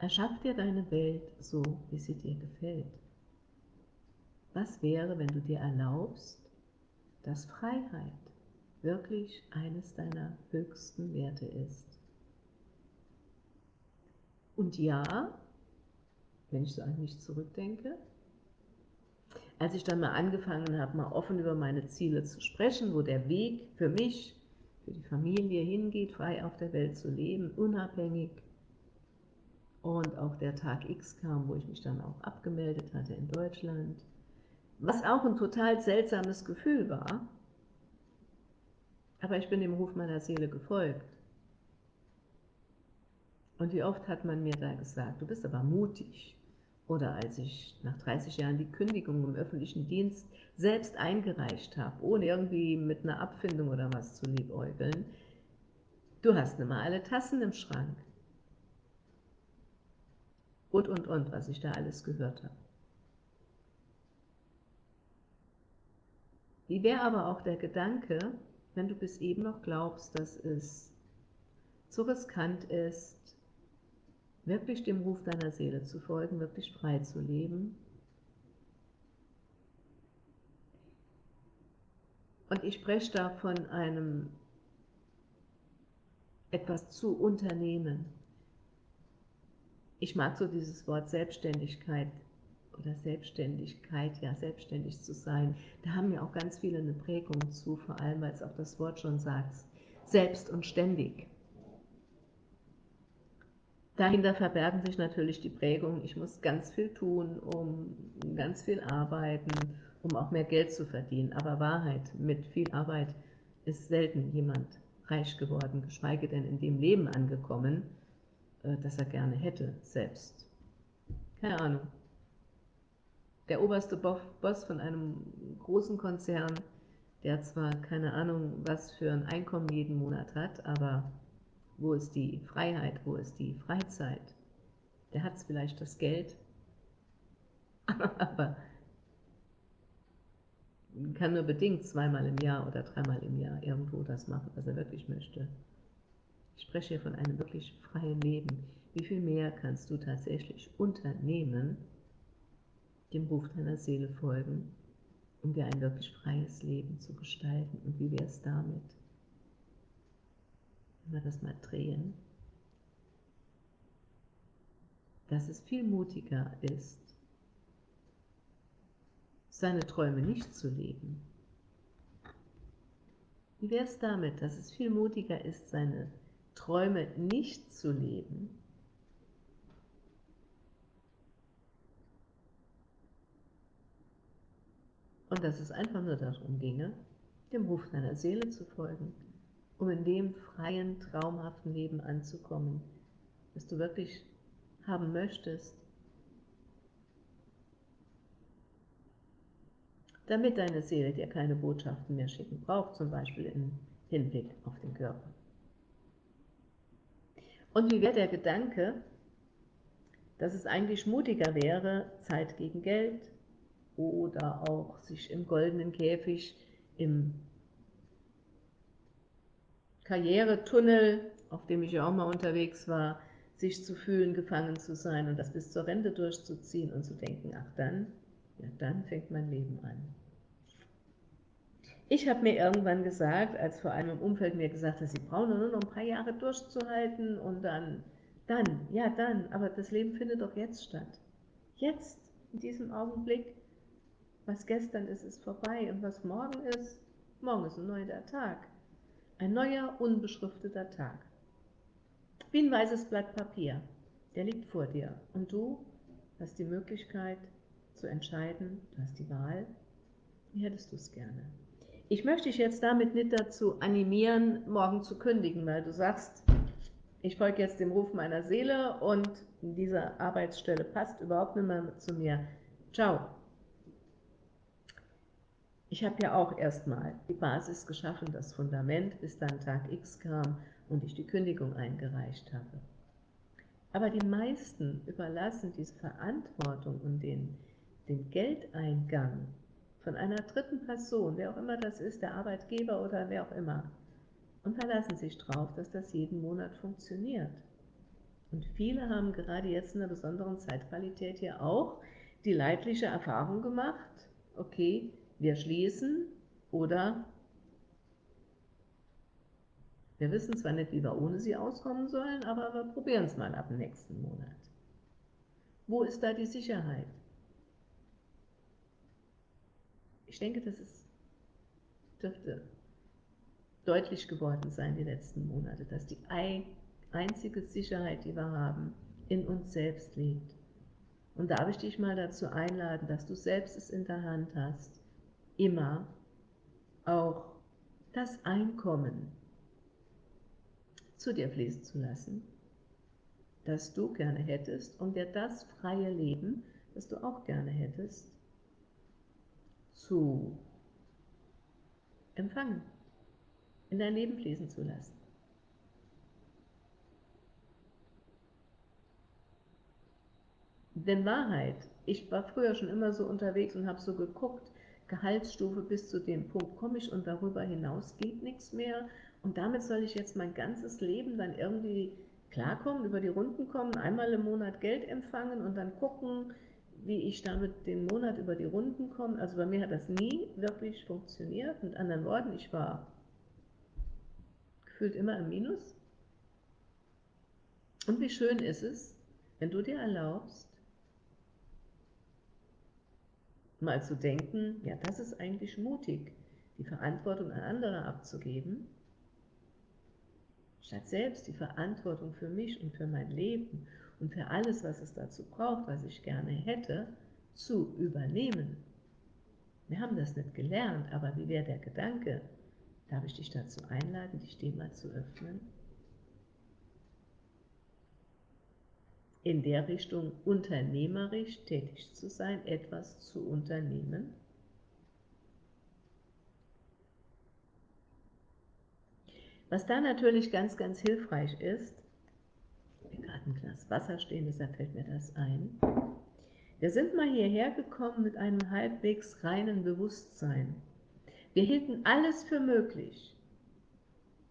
Erschaff dir deine Welt so, wie sie dir gefällt. Was wäre, wenn du dir erlaubst, dass Freiheit wirklich eines deiner höchsten Werte ist? Und ja, wenn ich so an mich zurückdenke, als ich dann mal angefangen habe, mal offen über meine Ziele zu sprechen, wo der Weg für mich, für die Familie hingeht, frei auf der Welt zu leben, unabhängig, und auch der Tag X kam, wo ich mich dann auch abgemeldet hatte in Deutschland, was auch ein total seltsames Gefühl war, aber ich bin dem Ruf meiner Seele gefolgt. Und wie oft hat man mir da gesagt, du bist aber mutig. Oder als ich nach 30 Jahren die Kündigung im öffentlichen Dienst selbst eingereicht habe, ohne irgendwie mit einer Abfindung oder was zu liebäugeln, du hast nicht mal alle Tassen im Schrank und, und, und, was ich da alles gehört habe. Wie wäre aber auch der Gedanke, wenn du bis eben noch glaubst, dass es zu riskant ist, wirklich dem Ruf deiner Seele zu folgen, wirklich frei zu leben? Und ich spreche da von einem etwas zu unternehmen, ich mag so dieses Wort Selbstständigkeit oder Selbstständigkeit, ja, selbstständig zu sein. Da haben ja auch ganz viele eine Prägung zu, vor allem, weil es auch das Wort schon sagt, selbst und ständig. Dahinter verbergen sich natürlich die Prägungen, ich muss ganz viel tun, um ganz viel arbeiten, um auch mehr Geld zu verdienen. Aber Wahrheit, mit viel Arbeit ist selten jemand reich geworden, geschweige denn in dem Leben angekommen, äh, das er gerne hätte, selbst. Keine Ahnung. Der oberste Boss von einem großen Konzern, der zwar keine Ahnung, was für ein Einkommen jeden Monat hat, aber wo ist die Freiheit, wo ist die Freizeit? Der hat vielleicht das Geld, aber kann nur bedingt zweimal im Jahr oder dreimal im Jahr irgendwo das machen, was er wirklich möchte. Ich spreche hier von einem wirklich freien Leben. Wie viel mehr kannst du tatsächlich unternehmen, dem Ruf deiner Seele folgen, um dir ein wirklich freies Leben zu gestalten? Und wie wäre es damit? Wenn wir das mal drehen, dass es viel mutiger ist, seine Träume nicht zu leben, Wie wäre es damit, dass es viel mutiger ist, seine Träume nicht zu leben, und dass es einfach nur darum ginge, dem Ruf deiner Seele zu folgen, um in dem freien, traumhaften Leben anzukommen, das du wirklich haben möchtest, damit deine Seele dir keine Botschaften mehr schicken braucht, zum Beispiel im Hinblick auf den Körper. Und wie wäre der Gedanke, dass es eigentlich mutiger wäre, Zeit gegen Geld oder auch sich im goldenen Käfig im Karrieretunnel, auf dem ich ja auch mal unterwegs war, sich zu fühlen, gefangen zu sein und das bis zur Rente durchzuziehen und zu denken, ach dann, ja dann fängt mein Leben an. Ich habe mir irgendwann gesagt, als vor allem im Umfeld mir gesagt hat, sie brauchen nur noch ein paar Jahre durchzuhalten und dann, dann, ja dann, aber das Leben findet doch jetzt statt. Jetzt, in diesem Augenblick, was gestern ist, ist vorbei und was morgen ist, morgen ist ein neuer Tag. Ein neuer, unbeschrifteter Tag. Wie ein weißes Blatt Papier, der liegt vor dir und du hast die Möglichkeit zu entscheiden, du hast die Wahl, wie hättest du es gerne. Ich möchte dich jetzt damit nicht dazu animieren, morgen zu kündigen, weil du sagst, ich folge jetzt dem Ruf meiner Seele und diese Arbeitsstelle passt überhaupt nicht mehr zu mir. Ciao. Ich habe ja auch erstmal die Basis geschaffen, das Fundament, bis dann Tag X kam und ich die Kündigung eingereicht habe. Aber die meisten überlassen diese Verantwortung und den, den Geldeingang von einer dritten Person, wer auch immer das ist, der Arbeitgeber oder wer auch immer, und verlassen sich darauf, dass das jeden Monat funktioniert. Und viele haben gerade jetzt in einer besonderen Zeitqualität hier auch die leidliche Erfahrung gemacht, okay, wir schließen oder wir wissen zwar nicht, wie wir ohne sie auskommen sollen, aber wir probieren es mal ab dem nächsten Monat. Wo ist da die Sicherheit? Ich denke, das ist, dürfte deutlich geworden sein die letzten Monate, dass die einzige Sicherheit, die wir haben, in uns selbst liegt. Und darf ich dich mal dazu einladen, dass du selbst es in der Hand hast, immer auch das Einkommen zu dir fließen zu lassen, das du gerne hättest und dir das freie Leben, das du auch gerne hättest, zu empfangen, in dein Leben fließen zu lassen. Denn Wahrheit, ich war früher schon immer so unterwegs und habe so geguckt, Gehaltsstufe bis zu dem Punkt komme ich und darüber hinaus geht nichts mehr und damit soll ich jetzt mein ganzes Leben dann irgendwie klarkommen, über die Runden kommen, einmal im Monat Geld empfangen und dann gucken, wie ich damit den Monat über die Runden komme. Also bei mir hat das nie wirklich funktioniert. Mit anderen Worten, ich war gefühlt immer im Minus. Und wie schön ist es, wenn du dir erlaubst, mal zu denken, ja, das ist eigentlich mutig, die Verantwortung an andere abzugeben, statt selbst die Verantwortung für mich und für mein Leben und für alles, was es dazu braucht, was ich gerne hätte, zu übernehmen. Wir haben das nicht gelernt, aber wie wäre der Gedanke? Darf ich dich dazu einladen, dich dem mal zu öffnen? In der Richtung unternehmerisch tätig zu sein, etwas zu unternehmen? Was da natürlich ganz, ganz hilfreich ist, gerade ein Glas Wasser stehen, deshalb fällt mir das ein. Wir sind mal hierher gekommen mit einem halbwegs reinen Bewusstsein. Wir hielten alles für möglich.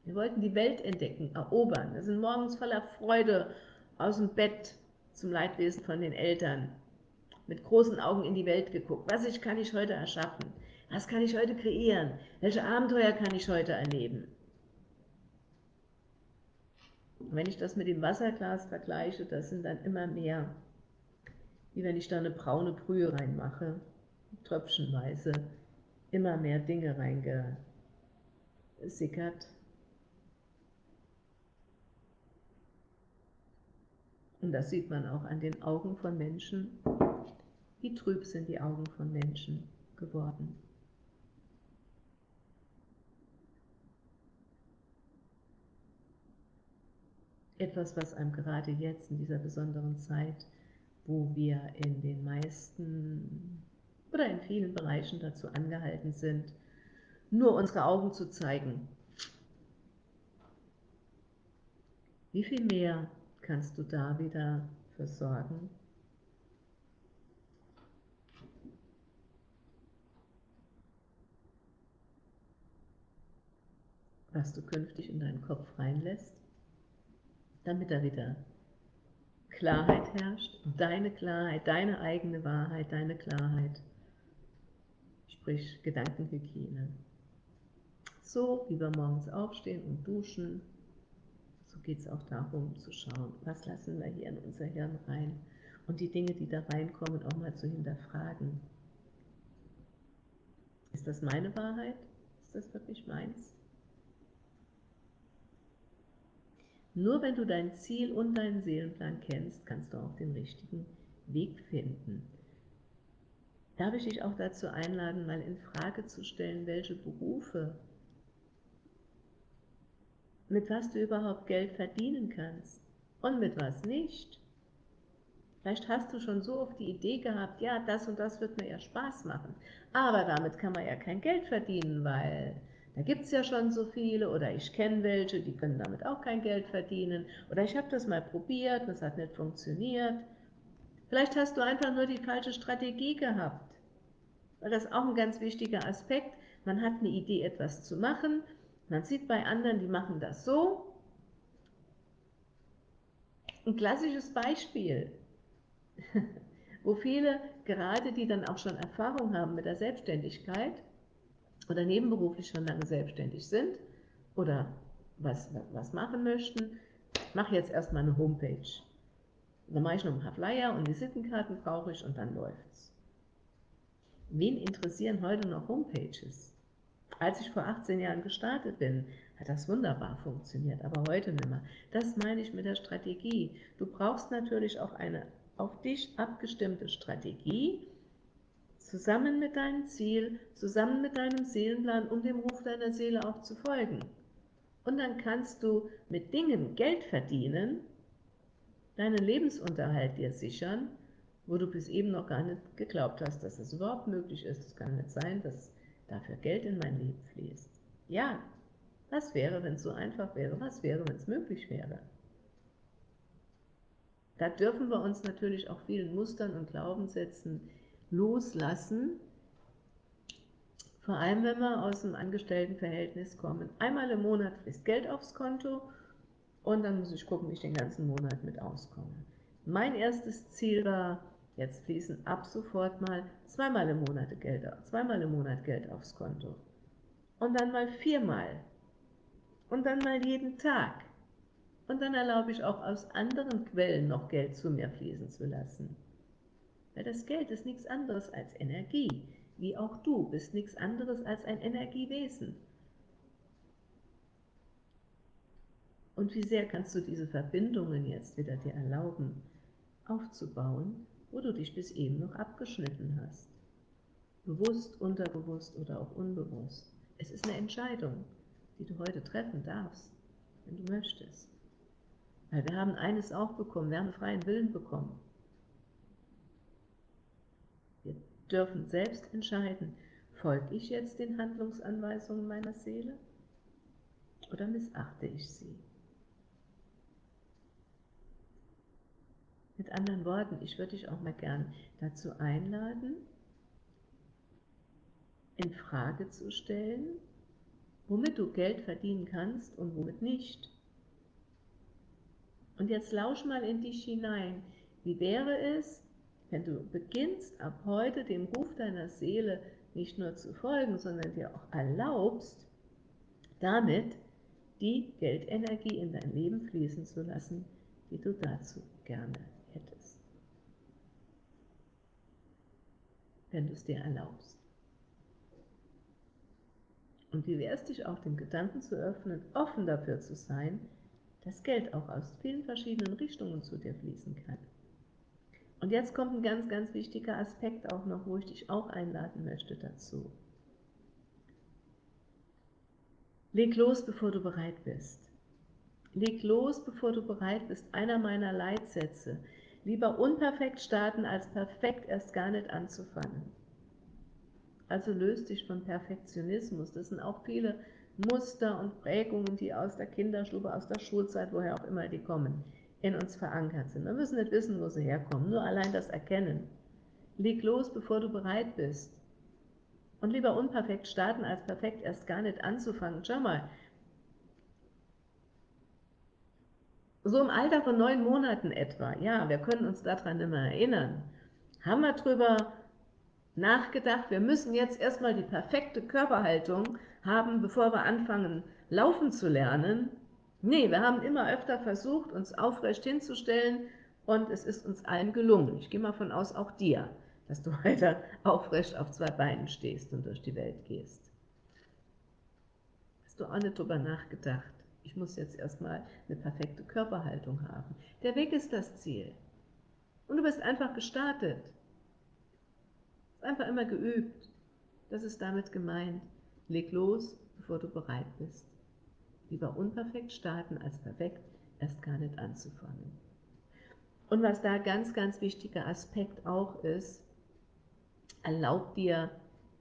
Wir wollten die Welt entdecken, erobern. Wir sind morgens voller Freude aus dem Bett zum Leidwesen von den Eltern, mit großen Augen in die Welt geguckt. Was ich, kann ich heute erschaffen? Was kann ich heute kreieren? Welche Abenteuer kann ich heute erleben? Und wenn ich das mit dem Wasserglas vergleiche, das sind dann immer mehr, wie wenn ich da eine braune Brühe reinmache, tröpfchenweise, immer mehr Dinge reinge, sickert. Und das sieht man auch an den Augen von Menschen. Wie trüb sind die Augen von Menschen geworden. Etwas, was einem gerade jetzt in dieser besonderen Zeit, wo wir in den meisten oder in vielen Bereichen dazu angehalten sind, nur unsere Augen zu zeigen. Wie viel mehr kannst du da wieder versorgen? Was du künftig in deinen Kopf reinlässt, damit da wieder Klarheit herrscht, deine Klarheit, deine eigene Wahrheit, deine Klarheit, sprich Gedankenhygiene. So wie wir morgens aufstehen und duschen, so geht es auch darum zu schauen, was lassen wir hier in unser Hirn rein und die Dinge, die da reinkommen, auch mal zu hinterfragen. Ist das meine Wahrheit? Ist das wirklich meins? Nur wenn du dein Ziel und deinen Seelenplan kennst, kannst du auch den richtigen Weg finden. Darf ich dich auch dazu einladen, mal in Frage zu stellen, welche Berufe mit was du überhaupt Geld verdienen kannst und mit was nicht. Vielleicht hast du schon so oft die Idee gehabt, ja, das und das wird mir ja Spaß machen, aber damit kann man ja kein Geld verdienen, weil da gibt es ja schon so viele oder ich kenne welche, die können damit auch kein Geld verdienen oder ich habe das mal probiert, das hat nicht funktioniert. Vielleicht hast du einfach nur die falsche Strategie gehabt, das ist auch ein ganz wichtiger Aspekt. Man hat eine Idee, etwas zu machen, man sieht bei anderen, die machen das so. Ein klassisches Beispiel, wo viele, gerade die dann auch schon Erfahrung haben mit der Selbstständigkeit oder nebenberuflich schon lange selbstständig sind oder was, was machen möchten, mache jetzt erstmal eine Homepage. Dann mache ich noch ein paar Flyer und Visitenkarten brauche ich und dann läuft's. Wen interessieren heute noch Homepages? Als ich vor 18 Jahren gestartet bin, hat das wunderbar funktioniert, aber heute nicht mehr. Das meine ich mit der Strategie. Du brauchst natürlich auch eine auf dich abgestimmte Strategie, zusammen mit deinem Ziel, zusammen mit deinem Seelenplan, um dem Ruf deiner Seele auch zu folgen. Und dann kannst du mit Dingen Geld verdienen, deinen Lebensunterhalt dir sichern, wo du bis eben noch gar nicht geglaubt hast, dass es überhaupt möglich ist. Es kann nicht sein, dass dafür Geld in mein Leben fließt. Ja, was wäre, wenn es so einfach wäre? Was wäre, wenn es möglich wäre? Da dürfen wir uns natürlich auch vielen Mustern und Glaubenssätzen loslassen, vor allem wenn wir aus dem Angestelltenverhältnis kommen. Einmal im Monat fließt Geld aufs Konto und dann muss ich gucken, wie ich den ganzen Monat mit auskomme. Mein erstes Ziel war, Jetzt fließen ab sofort mal zweimal im Monat Geld, zweimal im Monat Geld aufs Konto. Und dann mal viermal. Und dann mal jeden Tag. Und dann erlaube ich auch aus anderen Quellen noch Geld zu mir fließen zu lassen. Weil das Geld ist nichts anderes als Energie, wie auch du bist nichts anderes als ein Energiewesen. Und wie sehr kannst du diese Verbindungen jetzt wieder dir erlauben aufzubauen, wo du dich bis eben noch abgeschnitten hast. Bewusst, unterbewusst oder auch unbewusst. Es ist eine Entscheidung, die du heute treffen darfst, wenn du möchtest. Weil wir haben eines auch bekommen, wir haben freien Willen bekommen. Wir dürfen selbst entscheiden, folge ich jetzt den Handlungsanweisungen meiner Seele oder missachte ich sie? Mit anderen Worten, ich würde dich auch mal gern dazu einladen, in Frage zu stellen, womit du Geld verdienen kannst und womit nicht. Und jetzt lausch mal in dich hinein. Wie wäre es, wenn du beginnst, ab heute dem Ruf deiner Seele nicht nur zu folgen, sondern dir auch erlaubst, damit die Geldenergie in dein Leben fließen zu lassen, die du dazu gerne hättest, wenn du es dir erlaubst. Und wie wäre es dich auch dem Gedanken zu öffnen, offen dafür zu sein, dass Geld auch aus vielen verschiedenen Richtungen zu dir fließen kann. Und jetzt kommt ein ganz, ganz wichtiger Aspekt auch noch, wo ich dich auch einladen möchte dazu. Leg los, bevor du bereit bist. Leg los, bevor du bereit bist. Einer meiner Leitsätze. Lieber unperfekt starten, als perfekt erst gar nicht anzufangen. Also löst dich von Perfektionismus. Das sind auch viele Muster und Prägungen, die aus der Kinderstube, aus der Schulzeit, woher auch immer die kommen, in uns verankert sind. Wir müssen nicht wissen, wo sie herkommen, nur allein das Erkennen. Leg los, bevor du bereit bist. Und lieber unperfekt starten, als perfekt erst gar nicht anzufangen. Schau mal, so im Alter von neun Monaten etwa, ja, wir können uns daran mehr erinnern, haben wir darüber nachgedacht, wir müssen jetzt erstmal die perfekte Körperhaltung haben, bevor wir anfangen, laufen zu lernen. Nee, wir haben immer öfter versucht, uns aufrecht hinzustellen und es ist uns allen gelungen. Ich gehe mal von aus, auch dir, dass du weiter aufrecht auf zwei Beinen stehst und durch die Welt gehst. Hast du auch nicht drüber nachgedacht? Ich muss jetzt erstmal eine perfekte Körperhaltung haben. Der Weg ist das Ziel. Und du bist einfach gestartet. Einfach immer geübt. Das ist damit gemeint. Leg los, bevor du bereit bist. Lieber unperfekt starten, als perfekt erst gar nicht anzufangen. Und was da ganz, ganz wichtiger Aspekt auch ist, erlaubt dir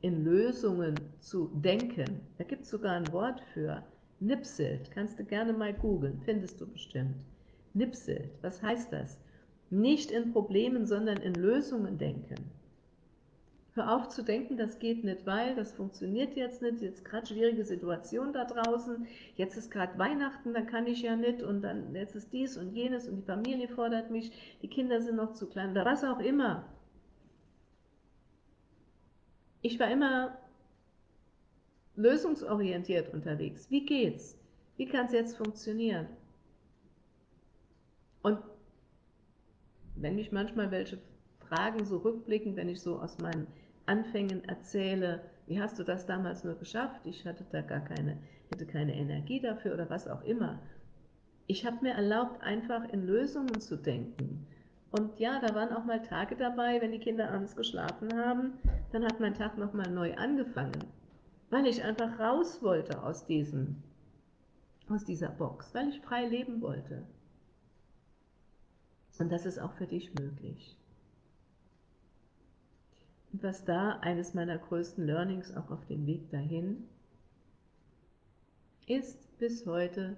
in Lösungen zu denken. Da gibt es sogar ein Wort für. Nipselt, kannst du gerne mal googeln, findest du bestimmt. Nipselt, was heißt das? Nicht in Problemen, sondern in Lösungen denken. Hör auf zu denken, das geht nicht, weil das funktioniert jetzt nicht, jetzt gerade schwierige Situation da draußen, jetzt ist gerade Weihnachten, dann kann ich ja nicht und dann jetzt ist dies und jenes und die Familie fordert mich, die Kinder sind noch zu klein oder was auch immer. Ich war immer lösungsorientiert unterwegs. Wie geht's? Wie kann es jetzt funktionieren? Und wenn mich manchmal welche fragen, so rückblickend, wenn ich so aus meinen Anfängen erzähle, wie hast du das damals nur geschafft? Ich hatte da gar keine, hätte keine Energie dafür oder was auch immer. Ich habe mir erlaubt, einfach in Lösungen zu denken. Und ja, da waren auch mal Tage dabei, wenn die Kinder abends geschlafen haben, dann hat mein Tag nochmal neu angefangen weil ich einfach raus wollte aus, diesem, aus dieser Box, weil ich frei leben wollte. Und das ist auch für dich möglich. Was da eines meiner größten Learnings auch auf dem Weg dahin ist bis heute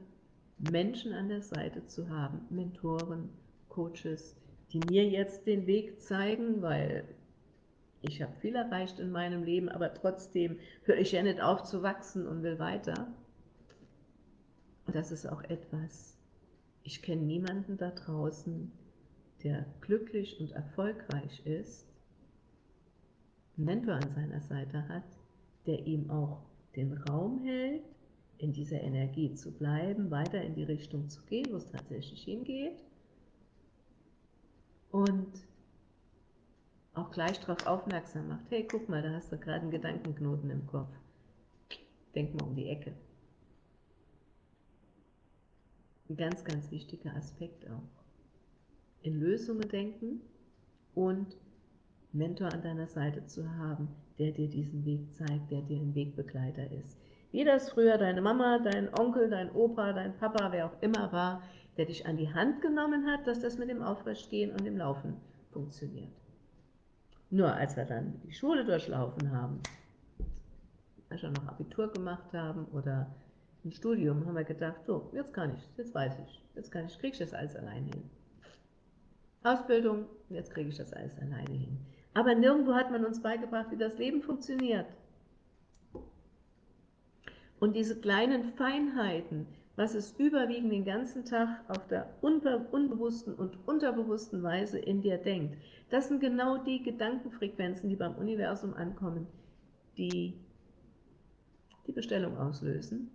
Menschen an der Seite zu haben, Mentoren, Coaches, die mir jetzt den Weg zeigen, weil ich habe viel erreicht in meinem Leben, aber trotzdem höre ich ja nicht auf zu wachsen und will weiter. Und das ist auch etwas, ich kenne niemanden da draußen, der glücklich und erfolgreich ist, Mentor an seiner Seite hat, der ihm auch den Raum hält, in dieser Energie zu bleiben, weiter in die Richtung zu gehen, wo es tatsächlich hingeht. Und auch gleich darauf aufmerksam macht, hey, guck mal, da hast du gerade einen Gedankenknoten im Kopf. Denk mal um die Ecke. Ein ganz, ganz wichtiger Aspekt auch. In Lösungen denken und Mentor an deiner Seite zu haben, der dir diesen Weg zeigt, der dir ein Wegbegleiter ist. Wie das früher deine Mama, dein Onkel, dein Opa, dein Papa, wer auch immer war, der dich an die Hand genommen hat, dass das mit dem Aufrechtgehen und dem Laufen funktioniert. Nur als wir dann die Schule durchlaufen haben, als wir noch Abitur gemacht haben oder ein Studium, haben wir gedacht, so, jetzt kann ich, jetzt weiß ich, jetzt kann ich, kriege ich das alles alleine hin. Ausbildung, jetzt kriege ich das alles alleine hin. Aber nirgendwo hat man uns beigebracht, wie das Leben funktioniert. Und diese kleinen Feinheiten, was es überwiegend den ganzen Tag auf der unbewussten und unterbewussten Weise in dir denkt. Das sind genau die Gedankenfrequenzen, die beim Universum ankommen, die die Bestellung auslösen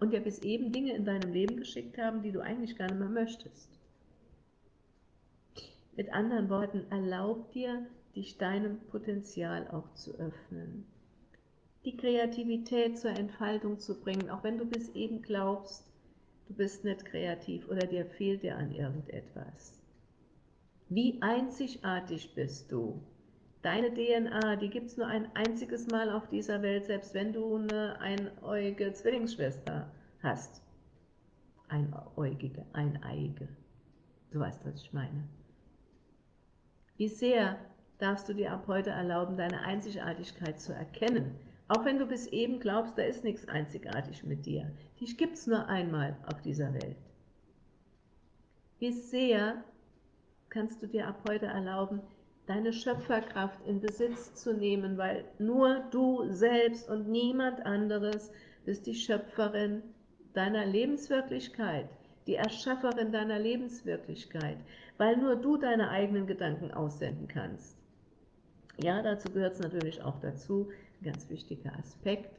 und ja bis eben Dinge in deinem Leben geschickt haben, die du eigentlich gar nicht mehr möchtest. Mit anderen Worten, erlaub dir, dich deinem Potenzial auch zu öffnen die Kreativität zur Entfaltung zu bringen, auch wenn du bis eben glaubst, du bist nicht kreativ oder dir fehlt dir an irgendetwas. Wie einzigartig bist du? Deine DNA, die gibt es nur ein einziges Mal auf dieser Welt, selbst wenn du eine einäugige Zwillingsschwester hast. Einäugige, eineige. Du weißt, was ich meine. Wie sehr darfst du dir ab heute erlauben, deine Einzigartigkeit zu erkennen, auch wenn du bis eben glaubst, da ist nichts einzigartig mit dir. Dich gibt es nur einmal auf dieser Welt. Wie sehr kannst du dir ab heute erlauben, deine Schöpferkraft in Besitz zu nehmen, weil nur du selbst und niemand anderes bist die Schöpferin deiner Lebenswirklichkeit, die Erschafferin deiner Lebenswirklichkeit, weil nur du deine eigenen Gedanken aussenden kannst. Ja, dazu gehört es natürlich auch dazu, ein ganz wichtiger Aspekt,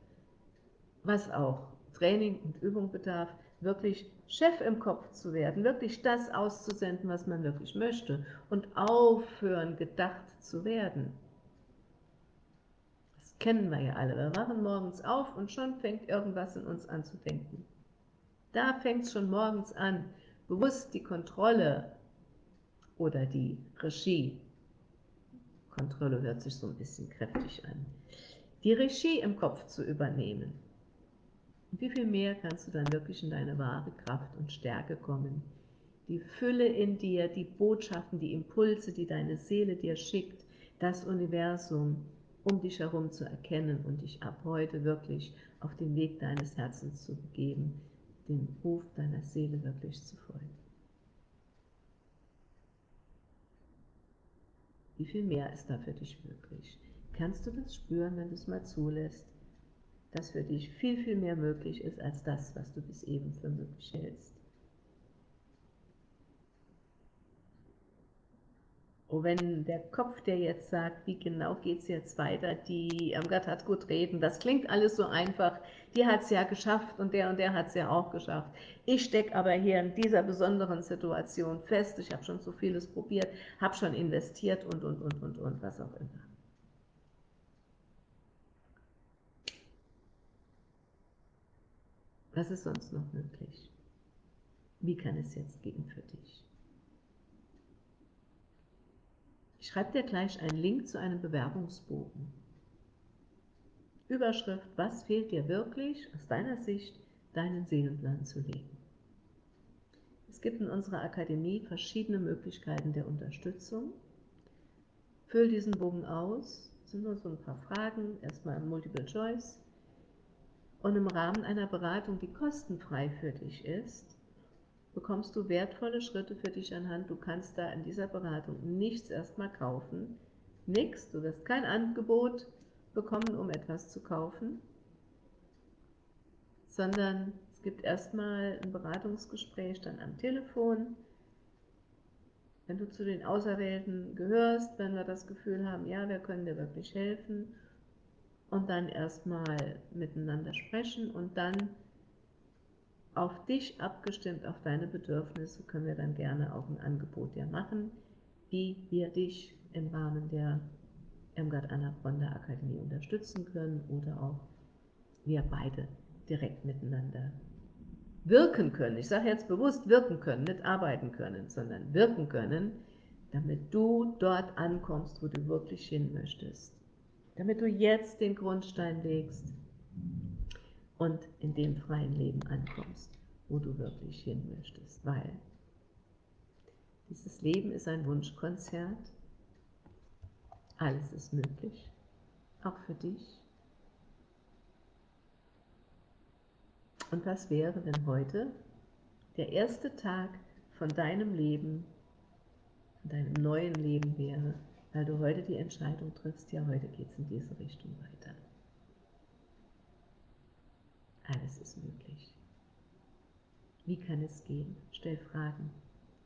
was auch Training und Übung bedarf, wirklich Chef im Kopf zu werden, wirklich das auszusenden, was man wirklich möchte und aufhören, gedacht zu werden. Das kennen wir ja alle. Wir wachen morgens auf und schon fängt irgendwas in uns an zu denken. Da fängt es schon morgens an, bewusst die Kontrolle oder die Regie, Kontrolle hört sich so ein bisschen kräftig an, die Regie im Kopf zu übernehmen. Wie viel mehr kannst du dann wirklich in deine wahre Kraft und Stärke kommen? Die Fülle in dir, die Botschaften, die Impulse, die deine Seele dir schickt, das Universum um dich herum zu erkennen und dich ab heute wirklich auf den Weg deines Herzens zu begeben, dem Ruf deiner Seele wirklich zu folgen. Wie viel mehr ist da für dich möglich? Kannst du das spüren, wenn du es mal zulässt, dass für dich viel, viel mehr möglich ist als das, was du bis eben für möglich hältst? Oh, wenn der Kopf dir jetzt sagt, wie genau geht es jetzt weiter, die Irmgard hat gut reden, das klingt alles so einfach, die hat es ja geschafft und der und der hat es ja auch geschafft. Ich stecke aber hier in dieser besonderen Situation fest, ich habe schon so vieles probiert, habe schon investiert und, und, und, und, und, was auch immer. Was ist sonst noch möglich? Wie kann es jetzt gehen für dich? Ich schreibe dir gleich einen Link zu einem Bewerbungsbogen. Überschrift, was fehlt dir wirklich aus deiner Sicht, deinen Seelenplan zu legen? Es gibt in unserer Akademie verschiedene Möglichkeiten der Unterstützung. Füll diesen Bogen aus, das sind nur so ein paar Fragen, erstmal Multiple Choice, und im Rahmen einer Beratung, die kostenfrei für dich ist, bekommst du wertvolle Schritte für dich anhand. Du kannst da in dieser Beratung nichts erstmal kaufen, nichts, du wirst kein Angebot bekommen, um etwas zu kaufen, sondern es gibt erstmal ein Beratungsgespräch dann am Telefon. Wenn du zu den Auserwählten gehörst, wenn wir das Gefühl haben, ja, wir können dir wirklich helfen und dann erstmal miteinander sprechen und dann auf dich abgestimmt, auf deine Bedürfnisse, können wir dann gerne auch ein Angebot dir machen, wie wir dich im Rahmen der von der Akademie unterstützen können oder auch wir beide direkt miteinander wirken können. Ich sage jetzt bewusst wirken können, nicht arbeiten können, sondern wirken können, damit du dort ankommst, wo du wirklich hin möchtest damit du jetzt den Grundstein legst und in dem freien Leben ankommst, wo du wirklich hin möchtest, weil dieses Leben ist ein Wunschkonzert, alles ist möglich, auch für dich. Und was wäre, wenn heute der erste Tag von deinem Leben, von deinem neuen Leben wäre, weil du heute die Entscheidung triffst, ja, heute geht es in diese Richtung weiter. Alles ist möglich. Wie kann es gehen? Stell Fragen,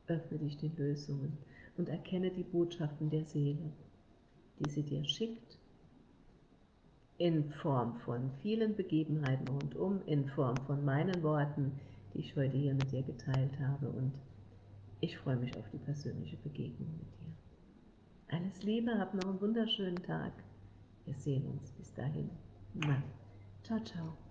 öffne dich den Lösungen und erkenne die Botschaften der Seele, die sie dir schickt, in Form von vielen Begebenheiten rundum, in Form von meinen Worten, die ich heute hier mit dir geteilt habe und ich freue mich auf die persönliche Begegnung mit dir. Alles Liebe, hab noch einen wunderschönen Tag. Wir sehen uns bis dahin. Ciao, ciao.